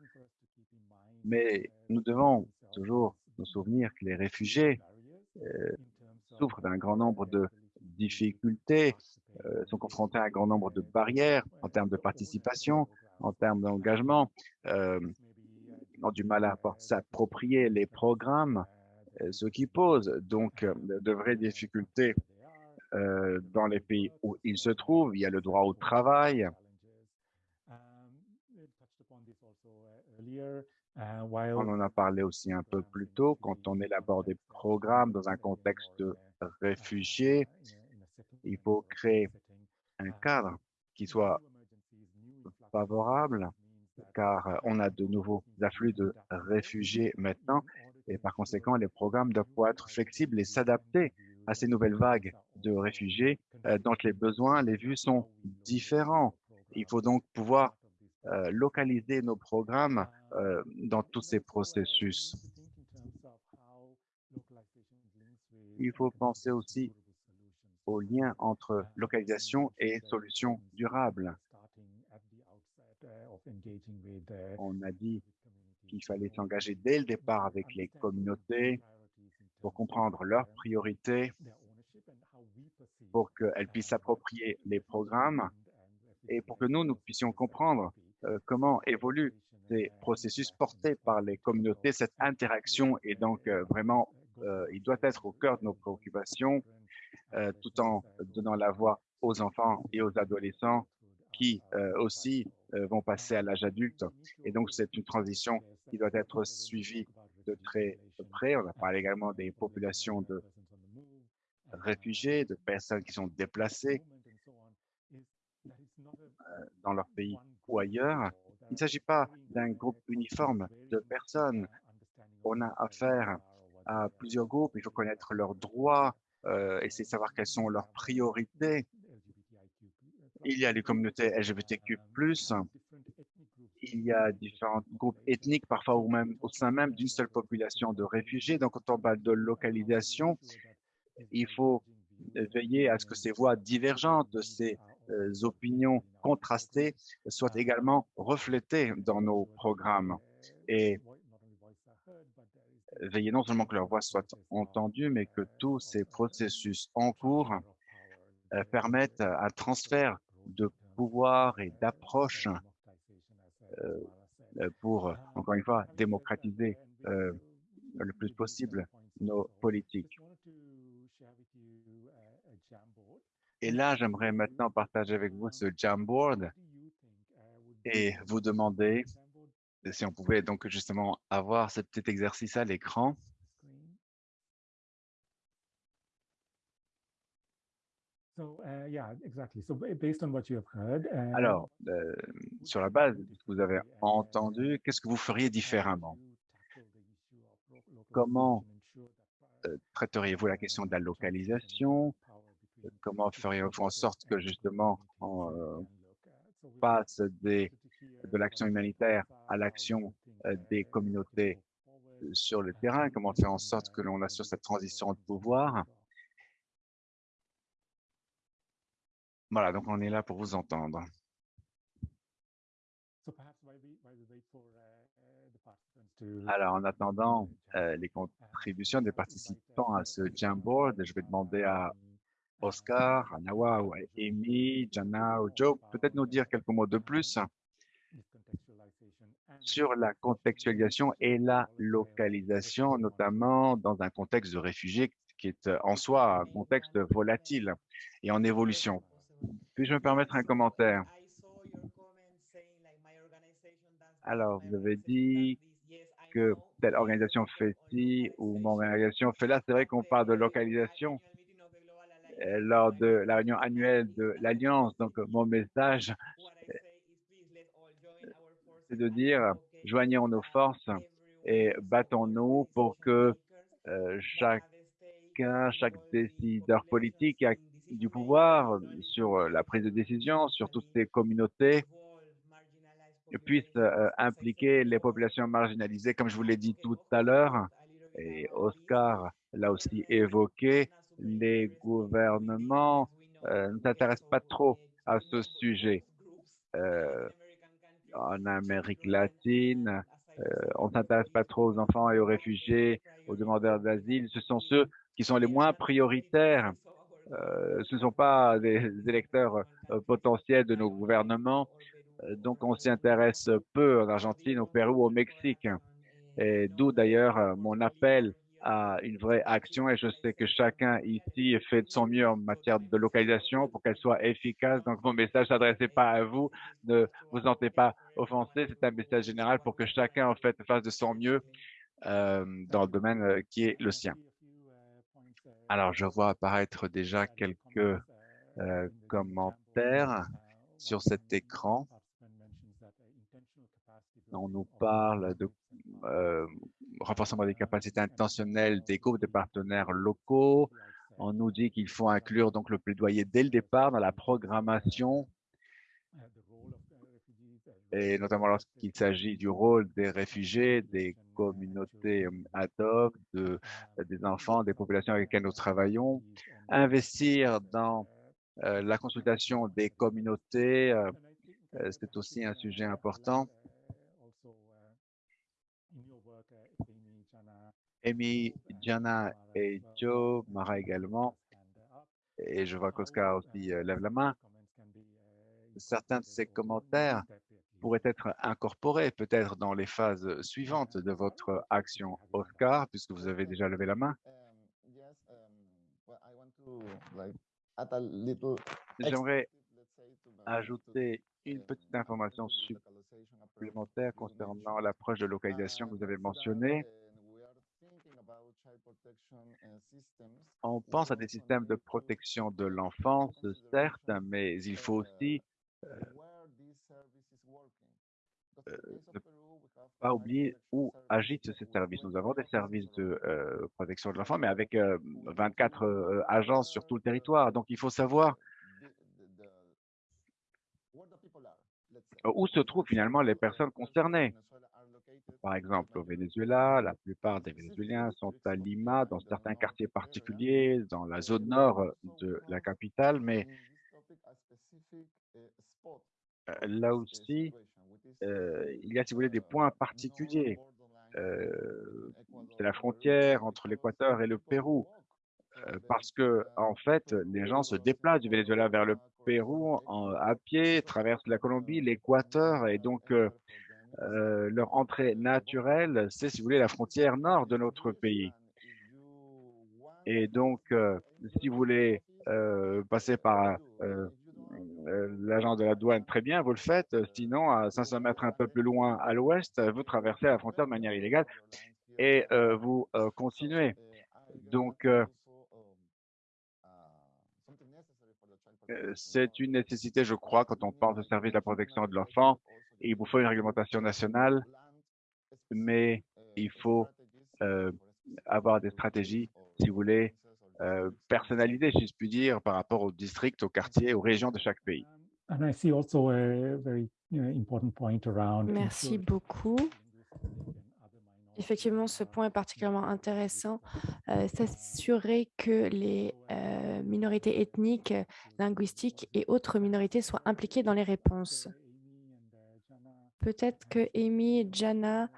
mais nous devons toujours nous souvenir que les réfugiés euh, souffrent d'un grand nombre de difficultés, euh, sont confrontés à un grand nombre de barrières en termes de participation, en termes d'engagement, euh, ont du mal à s'approprier les programmes, euh, ce qui pose donc euh, de vraies difficultés euh, dans les pays où ils se trouvent. Il y a le droit au travail, On en a parlé aussi un peu plus tôt quand on élabore des programmes dans un contexte de réfugiés. Il faut créer un cadre qui soit favorable car euh, on a de nouveaux afflux de réfugiés maintenant et par conséquent, les programmes doivent pouvoir être flexibles et s'adapter à ces nouvelles vagues de réfugiés euh, dont les besoins, les vues sont différents. Il faut donc pouvoir euh, localiser nos programmes euh, dans tous ces processus. Il faut penser aussi au lien entre localisation et solutions durables. On a dit qu'il fallait s'engager dès le départ avec les communautés pour comprendre leurs priorités, pour qu'elles puissent s'approprier les programmes et pour que nous, nous puissions comprendre comment évoluent ces processus portés par les communautés, cette interaction est donc euh, vraiment, euh, il doit être au cœur de nos préoccupations, euh, tout en donnant la voix aux enfants et aux adolescents qui euh, aussi euh, vont passer à l'âge adulte. Et donc, c'est une transition qui doit être suivie de très près. On a parlé également des populations de réfugiés, de personnes qui sont déplacées euh, dans leur pays ou ailleurs. Il ne s'agit pas d'un groupe uniforme de personnes. On a affaire à plusieurs groupes. Il faut connaître leurs droits, euh, essayer de savoir quelles sont leurs priorités. Il y a les communautés LGBTQ+, il y a différents groupes ethniques, parfois ou même au sein même d'une seule population de réfugiés. Donc, quand on parle de localisation, il faut veiller à ce que ces voix divergentes, de ces opinions contrastées soient également reflétées dans nos programmes. Et veiller non seulement que leur voix soit entendue, mais que tous ces processus en cours euh, permettent un transfert de pouvoir et d'approche euh, euh, pour, encore une fois, démocratiser euh, le plus possible nos politiques. Et là, j'aimerais maintenant partager avec vous ce Jamboard et vous demander si on pouvait donc justement avoir ce petit exercice à l'écran. Alors, sur la base de ce que vous avez entendu, qu'est-ce que vous feriez différemment? Comment euh, traiteriez-vous la question de la localisation? Comment feriez-vous en sorte que justement on euh, passe des, de l'action humanitaire à l'action euh, des communautés euh, sur le terrain Comment faire en sorte que l'on assure cette transition de pouvoir? Voilà, donc on est là pour vous entendre. Alors, en attendant euh, les contributions des participants à ce Jamboard, je vais demander à Oscar, à Nawa, ou à Amy, Jana Joe, peut-être nous dire quelques mots de plus sur la contextualisation et la localisation, notamment dans un contexte de réfugiés qui est euh, en soi un contexte volatile et en évolution. Puis-je me permettre un commentaire? Alors, vous avez dit que telle organisation fait ci ou mon organisation fait là. C'est vrai qu'on parle de localisation lors de la réunion annuelle de l'Alliance. Donc, euh, mon message, c'est de dire, joignons nos forces et battons-nous pour que euh, chacun, chaque décideur politique a du pouvoir sur euh, la prise de décision, sur toutes ces communautés, puisse euh, impliquer les populations marginalisées, comme je vous l'ai dit tout à l'heure, et Oscar l'a aussi évoqué, les gouvernements euh, ne s'intéressent pas trop à ce sujet. Euh, en Amérique latine, euh, on ne s'intéresse pas trop aux enfants et aux réfugiés, aux demandeurs d'asile. Ce sont ceux qui sont les moins prioritaires. Ce ne sont pas des (laughs) électeurs potentiels de nos gouvernements. Donc, on s'y intéresse peu en Argentine, au Pérou, au Mexique. Et d'où d'ailleurs mon appel à une vraie action. Et je sais que chacun ici fait de son mieux en matière de localisation pour qu'elle soit efficace. Donc, mon message s'adressait pas à vous. Ne vous sentez pas offensé. C'est un message général pour que chacun, en fait, fasse de son mieux euh, dans le domaine euh, qui est le sien. Alors, je vois apparaître déjà quelques euh, commentaires sur cet écran. On nous parle de renforcement des capacités intentionnelles des groupes de partenaires locaux. On nous dit qu'il faut inclure donc le plaidoyer dès le départ dans la programmation et notamment lorsqu'il s'agit du rôle des réfugiés, des communautés euh, ad hoc, de, des enfants, des populations avec lesquelles nous travaillons. Investir dans euh, la consultation des communautés, euh, c'est aussi un sujet important. Amy, Jana et Joe, Mara également, et je vois qu'Oscar aussi euh, lève la main. Certains de ces commentaires pourraient être incorporés peut-être dans les phases suivantes de votre action. Oscar, puisque vous avez déjà levé la main, j'aimerais ajouter une petite information supplémentaire concernant l'approche de localisation que vous avez mentionnée. On pense à des systèmes de protection de l'enfance, certes, mais il faut aussi ne pas oublier où agitent ces services. Nous avons des services de euh, protection de l'enfant, mais avec euh, 24 euh, agences sur tout le territoire. Donc, il faut savoir où se trouvent finalement les personnes concernées. Par exemple, au Venezuela, la plupart des Vénézuéliens sont à Lima, dans certains quartiers particuliers, dans la zone nord de la capitale, mais euh, là aussi, euh, il y a, si vous voulez, des points particuliers. Euh, c'est la frontière entre l'Équateur et le Pérou, euh, parce que en fait, les gens se déplacent du Venezuela vers le Pérou en, à pied, traversent la Colombie, l'Équateur, et donc euh, leur entrée naturelle, c'est, si vous voulez, la frontière nord de notre pays. Et donc, euh, si vous voulez euh, passer par l'agent de la douane, très bien, vous le faites. Sinon, à 500 mètres un peu plus loin à l'ouest, vous traversez la frontière de manière illégale et vous continuez. Donc, C'est une nécessité, je crois, quand on parle de service de la protection de l'enfant. Il vous faut une réglementation nationale, mais il faut euh, avoir des stratégies, si vous voulez, euh, personnalisées, si je puis dire, par rapport aux districts, aux quartiers, aux régions de chaque pays. And I see also a very you know, important point around. Merci beaucoup. Effectivement, ce point est particulièrement intéressant. euh, S'assurer que les euh, minorités ethniques, linguistiques et autres minorités soient impliquées dans les réponses. Peut-être que Amy et Jana,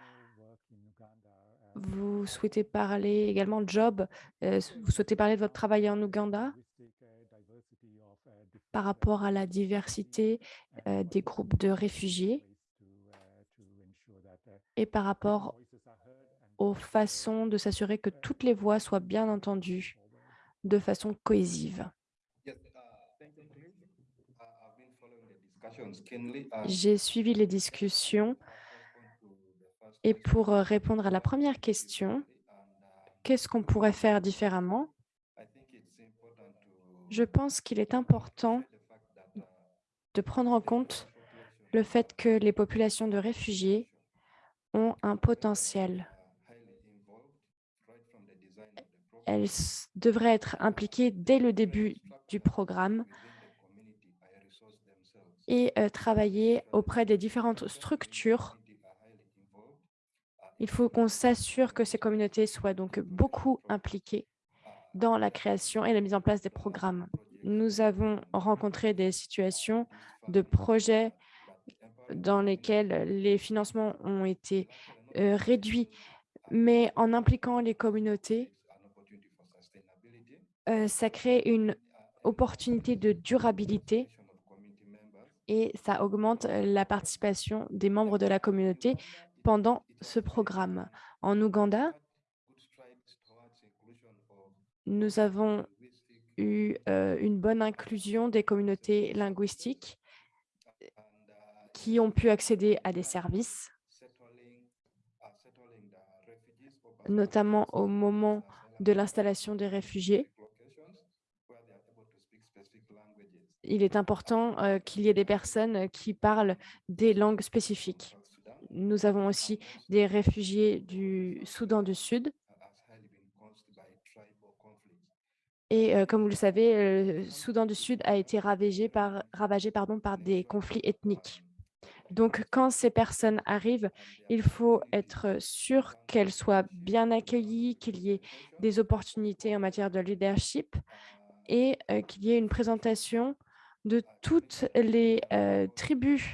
vous souhaitez parler également job, euh, vous souhaitez parler de votre travail en Ouganda par rapport à la diversité euh, des groupes de réfugiés et par rapport aux façons de s'assurer que toutes les voix soient bien entendues de façon cohésive? J'ai suivi les discussions. Et pour euh, répondre à la première question, qu'est-ce qu'on pourrait faire différemment? Je pense qu'il est important de prendre en compte le fait que les populations de réfugiés ont un potentiel. Elles devraient être impliquées dès le début du programme et euh, travailler auprès des différentes structures. Il faut qu'on s'assure que ces communautés soient donc beaucoup impliquées dans la création et la mise en place des programmes. Nous avons rencontré des situations de projets dans lesquels les financements ont été euh, réduits, mais en impliquant les communautés, euh, ça crée une opportunité de durabilité et ça augmente la participation des membres de la communauté pendant ce programme. En Ouganda, nous avons eu une bonne inclusion des communautés linguistiques qui ont pu accéder à des services, notamment au moment de l'installation des réfugiés. Il est important euh, qu'il y ait des personnes qui parlent des langues spécifiques. Nous avons aussi des réfugiés du Soudan du Sud. Et euh, comme vous le savez, le Soudan du Sud a été ravagé par, ravagé, par des conflits ethniques. Donc, quand ces personnes arrivent, il faut être sûr qu'elles soient bien accueillies, qu'il y ait des opportunités en matière de leadership et euh, qu'il y ait une présentation de toutes les euh, tribus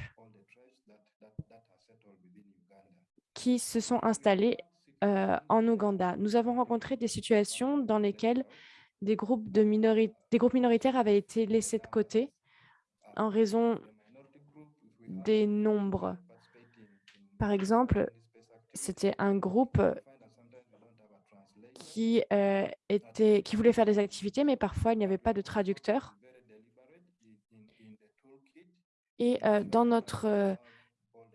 qui se sont installées euh, en Ouganda. Nous avons rencontré des situations dans lesquelles des groupes, de des groupes minoritaires avaient été laissés de côté en raison des nombres. Par exemple, c'était un groupe qui, euh, était, qui voulait faire des activités, mais parfois il n'y avait pas de traducteur. Et euh, dans notre euh,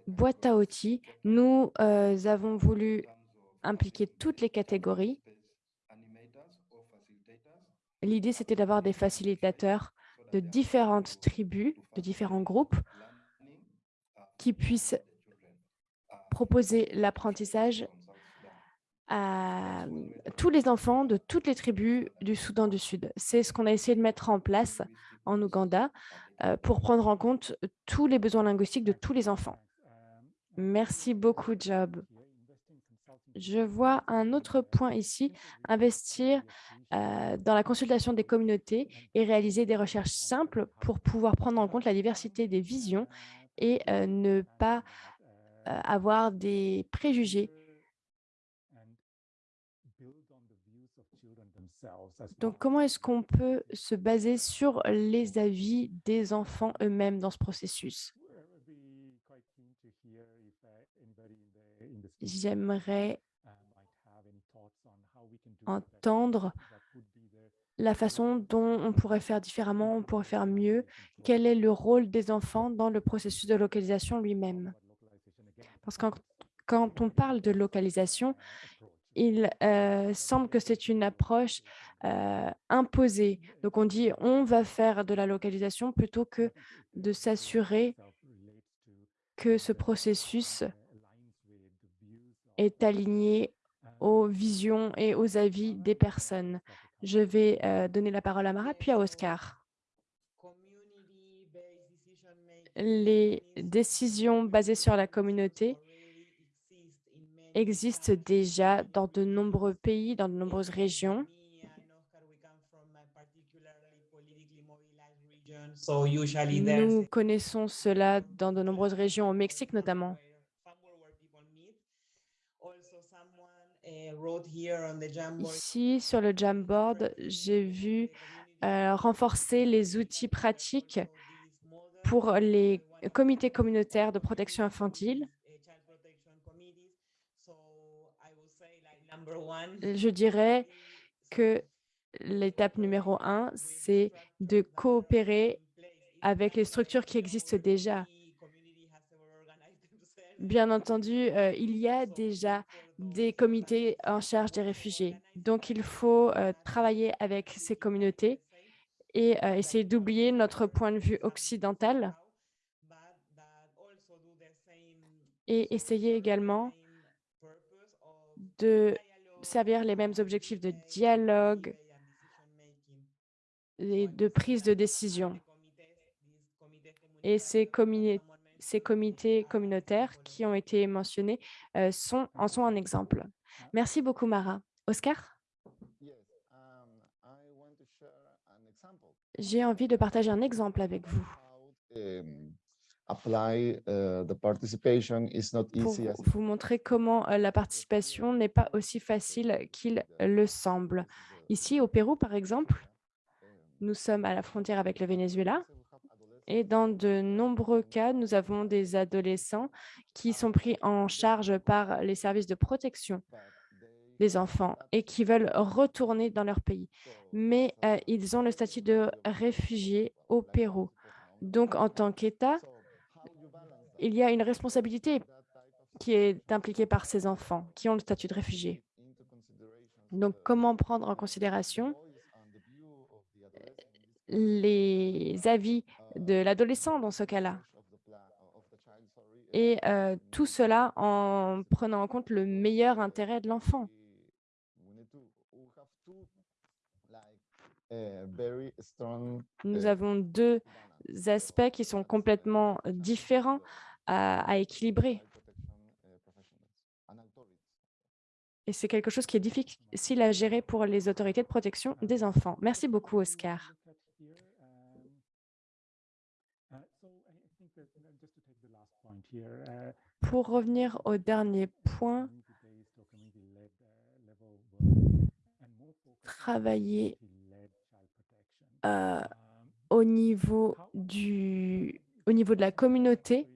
boîte à outils, nous euh, avons voulu impliquer toutes les catégories. L'idée, c'était d'avoir des facilitateurs de différentes tribus, de différents groupes, qui puissent proposer l'apprentissage à tous les enfants de toutes les tribus du Soudan du Sud. C'est ce qu'on a essayé de mettre en place en Ouganda euh, pour prendre en compte tous les besoins linguistiques de tous les enfants. Merci beaucoup, Job. Je vois un autre point ici, investir euh, dans la consultation des communautés et réaliser des recherches simples pour pouvoir prendre en compte la diversité des visions et euh, ne pas avoir des préjugés. Donc, comment est-ce qu'on peut se baser sur les avis des enfants eux-mêmes dans ce processus? J'aimerais entendre la façon dont on pourrait faire différemment, on pourrait faire mieux. Quel est le rôle des enfants dans le processus de localisation lui-même? Parce que quand on parle de localisation, il euh, semble que c'est une approche euh, imposée. Donc, on dit on va faire de la localisation plutôt que de s'assurer que ce processus est aligné aux visions et aux avis des personnes. Je vais euh, donner la parole à Mara, puis à Oscar. Les décisions basées sur la communauté existent déjà dans de nombreux pays, dans de nombreuses régions. Nous connaissons cela dans de nombreuses régions, au Mexique notamment. Ici, sur le Jamboard, j'ai vu euh, renforcer les outils pratiques pour les comités communautaires de protection infantile. Je dirais que l'étape numéro un, c'est de coopérer avec les structures qui existent déjà. Bien entendu, euh, il y a déjà des comités en charge des réfugiés. Donc, il faut euh, travailler avec ces communautés et euh, essayer d'oublier notre point de vue occidental et essayer également de servir les mêmes objectifs de dialogue et de prise de décision. Et ces, comités communautaires qui ont été mentionnés euh, sont, en sont un exemple. Merci beaucoup, Mara. Oscar? J'ai envie de partager un exemple avec vous. Pour vous montrer comment euh, la participation n'est pas aussi facile qu'il le semble. Ici, au Pérou, par exemple, nous sommes à la frontière avec le Venezuela et dans de nombreux cas, nous avons des adolescents qui sont pris en charge par les services de protection des enfants et qui veulent retourner dans leur pays. Mais euh, ils ont le statut de réfugiés au Pérou. Donc, en tant qu'État, il y a une responsabilité qui est impliquée par ces enfants qui ont le statut de réfugiés. Donc, comment prendre en considération les avis de l'adolescent dans ce cas-là? Et euh, tout cela en prenant en compte le meilleur intérêt de l'enfant. Nous avons deux aspects qui sont complètement différents à, équilibrer. Et c'est quelque chose qui est difficile à gérer pour les autorités de protection des enfants. Merci beaucoup, Oscar. Pour revenir au dernier point, travailler euh, au, niveau du, au niveau de la communauté,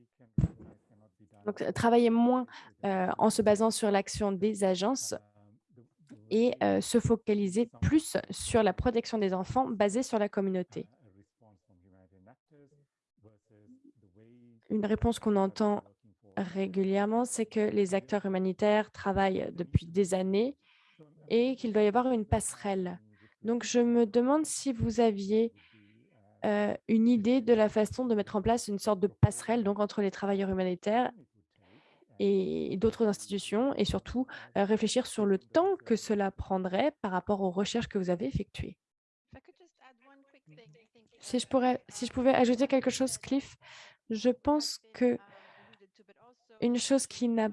donc travailler moins euh, en se basant sur l'action des agences et euh, se focaliser plus sur la protection des enfants basée sur la communauté. Une réponse qu'on entend régulièrement, c'est que les acteurs humanitaires travaillent depuis des années et qu'il doit y avoir une passerelle. Donc, je me demande si vous aviez euh, une idée de la façon de mettre en place une sorte de passerelle donc, entre les travailleurs humanitaires et d'autres institutions et surtout euh, réfléchir sur le temps que cela prendrait par rapport aux recherches que vous avez effectuées. Si je, pourrais, si je pouvais ajouter quelque chose, Cliff, je pense que une chose qui n'a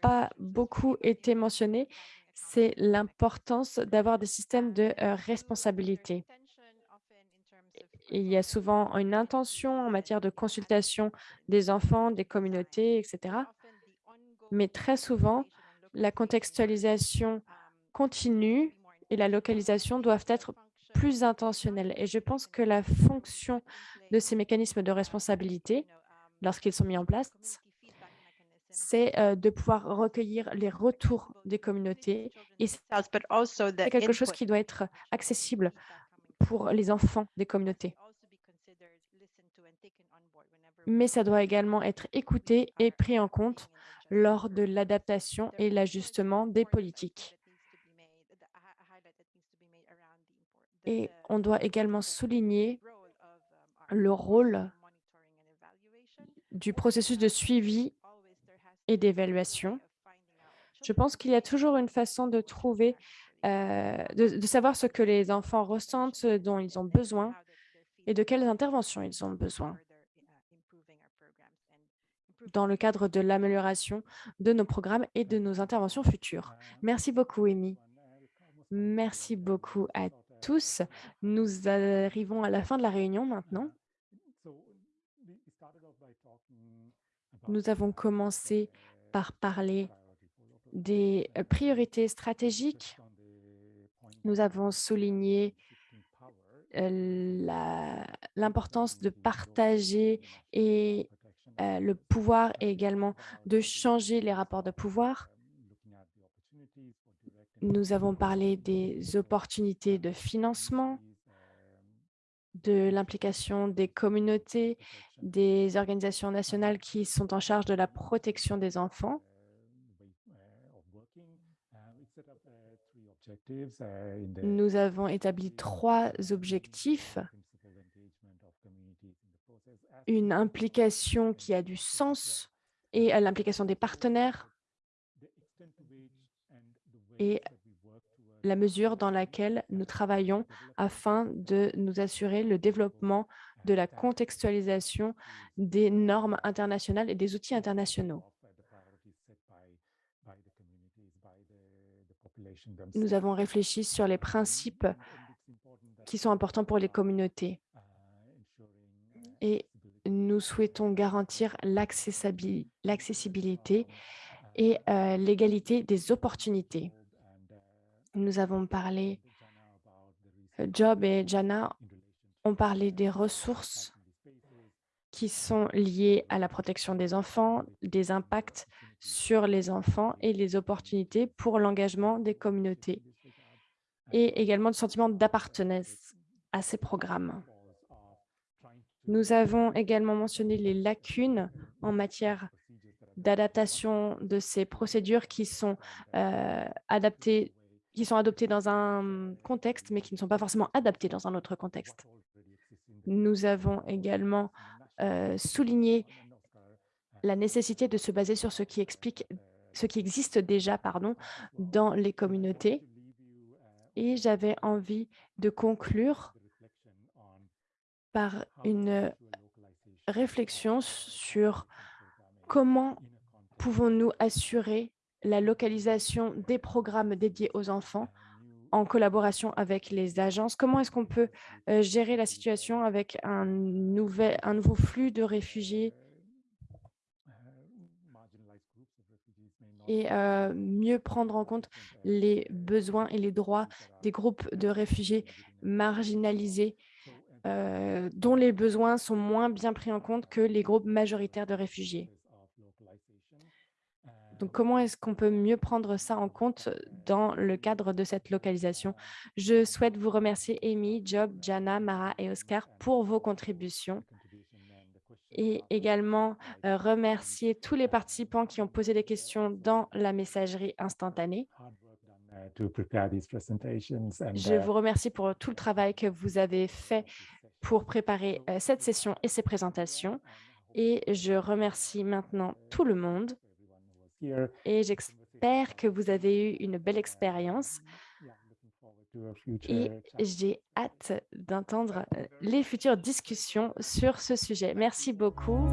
pas beaucoup été mentionnée, c'est l'importance d'avoir des systèmes de euh, responsabilité. Il y a souvent une intention en matière de consultation des enfants, des communautés, etc. Mais très souvent, la contextualisation continue et la localisation doivent être plus intentionnelles. Et je pense que la fonction de ces mécanismes de responsabilité, lorsqu'ils sont mis en place, c'est euh, de pouvoir recueillir les retours des communautés. Et c'est quelque chose qui doit être accessible pour les enfants des communautés. Mm. mais ça doit également être écouté et pris en compte lors de l'adaptation et l'ajustement des politiques. Et on doit également souligner le rôle du processus de suivi et d'évaluation. Je pense qu'il y a toujours une façon de trouver, euh, de, savoir ce que les enfants ressentent, dont ils ont besoin et de quelles interventions ils ont besoin dans le cadre de l'amélioration de nos programmes et de nos interventions futures. Merci beaucoup, Amy. Merci beaucoup à tous. Nous arrivons à la fin de la réunion maintenant. Nous avons commencé par parler des priorités stratégiques. Nous avons souligné l'importance de partager et le pouvoir et également de changer les rapports de pouvoir. Nous avons parlé des opportunités de financement, de l'implication des communautés, des organisations nationales qui sont en charge de la protection des enfants. Nous avons établi trois objectifs. Une implication qui a du sens et l'implication des partenaires et la mesure dans laquelle nous travaillons afin de nous assurer le développement de la contextualisation des normes internationales et des outils internationaux. Nous avons réfléchi sur les principes qui sont importants pour les communautés et nous souhaitons garantir l'accessibilité et euh, l'égalité des opportunités. Nous avons parlé, euh, Job et Jana ont parlé des ressources qui sont liées à la protection des enfants, des impacts sur les enfants et les opportunités pour l'engagement des communautés et également le sentiment d'appartenance à ces programmes. Nous avons également mentionné les lacunes en matière d'adaptation de ces procédures qui sont euh, adaptées qui sont adoptés dans un contexte, mais qui ne sont pas forcément adaptés dans un autre contexte. Nous avons également euh, souligné la nécessité de se baser sur ce qui explique ce qui existe déjà pardon, dans les communautés. Et j'avais envie de conclure par une réflexion sur comment pouvons-nous assurer la localisation des programmes dédiés aux enfants en collaboration avec les agences? Comment est-ce qu'on peut euh, gérer la situation avec un, nouvel, un nouveau flux de réfugiés? Et euh, mieux prendre en compte les besoins et les droits des groupes de réfugiés marginalisés euh, dont les besoins sont moins bien pris en compte que les groupes majoritaires de réfugiés. Donc, comment est-ce qu'on peut mieux prendre ça en compte dans le cadre de cette localisation? Je souhaite vous remercier, Amy, Job, Jana, Mara et Oscar pour vos contributions et également remercier tous les participants qui ont posé des questions dans la messagerie instantanée. Je vous remercie pour tout le travail que vous avez fait pour préparer cette session et ces présentations. Et je remercie maintenant tout le monde et j'espère que vous avez eu une belle expérience et j'ai hâte d'entendre les futures discussions sur ce sujet. Merci beaucoup.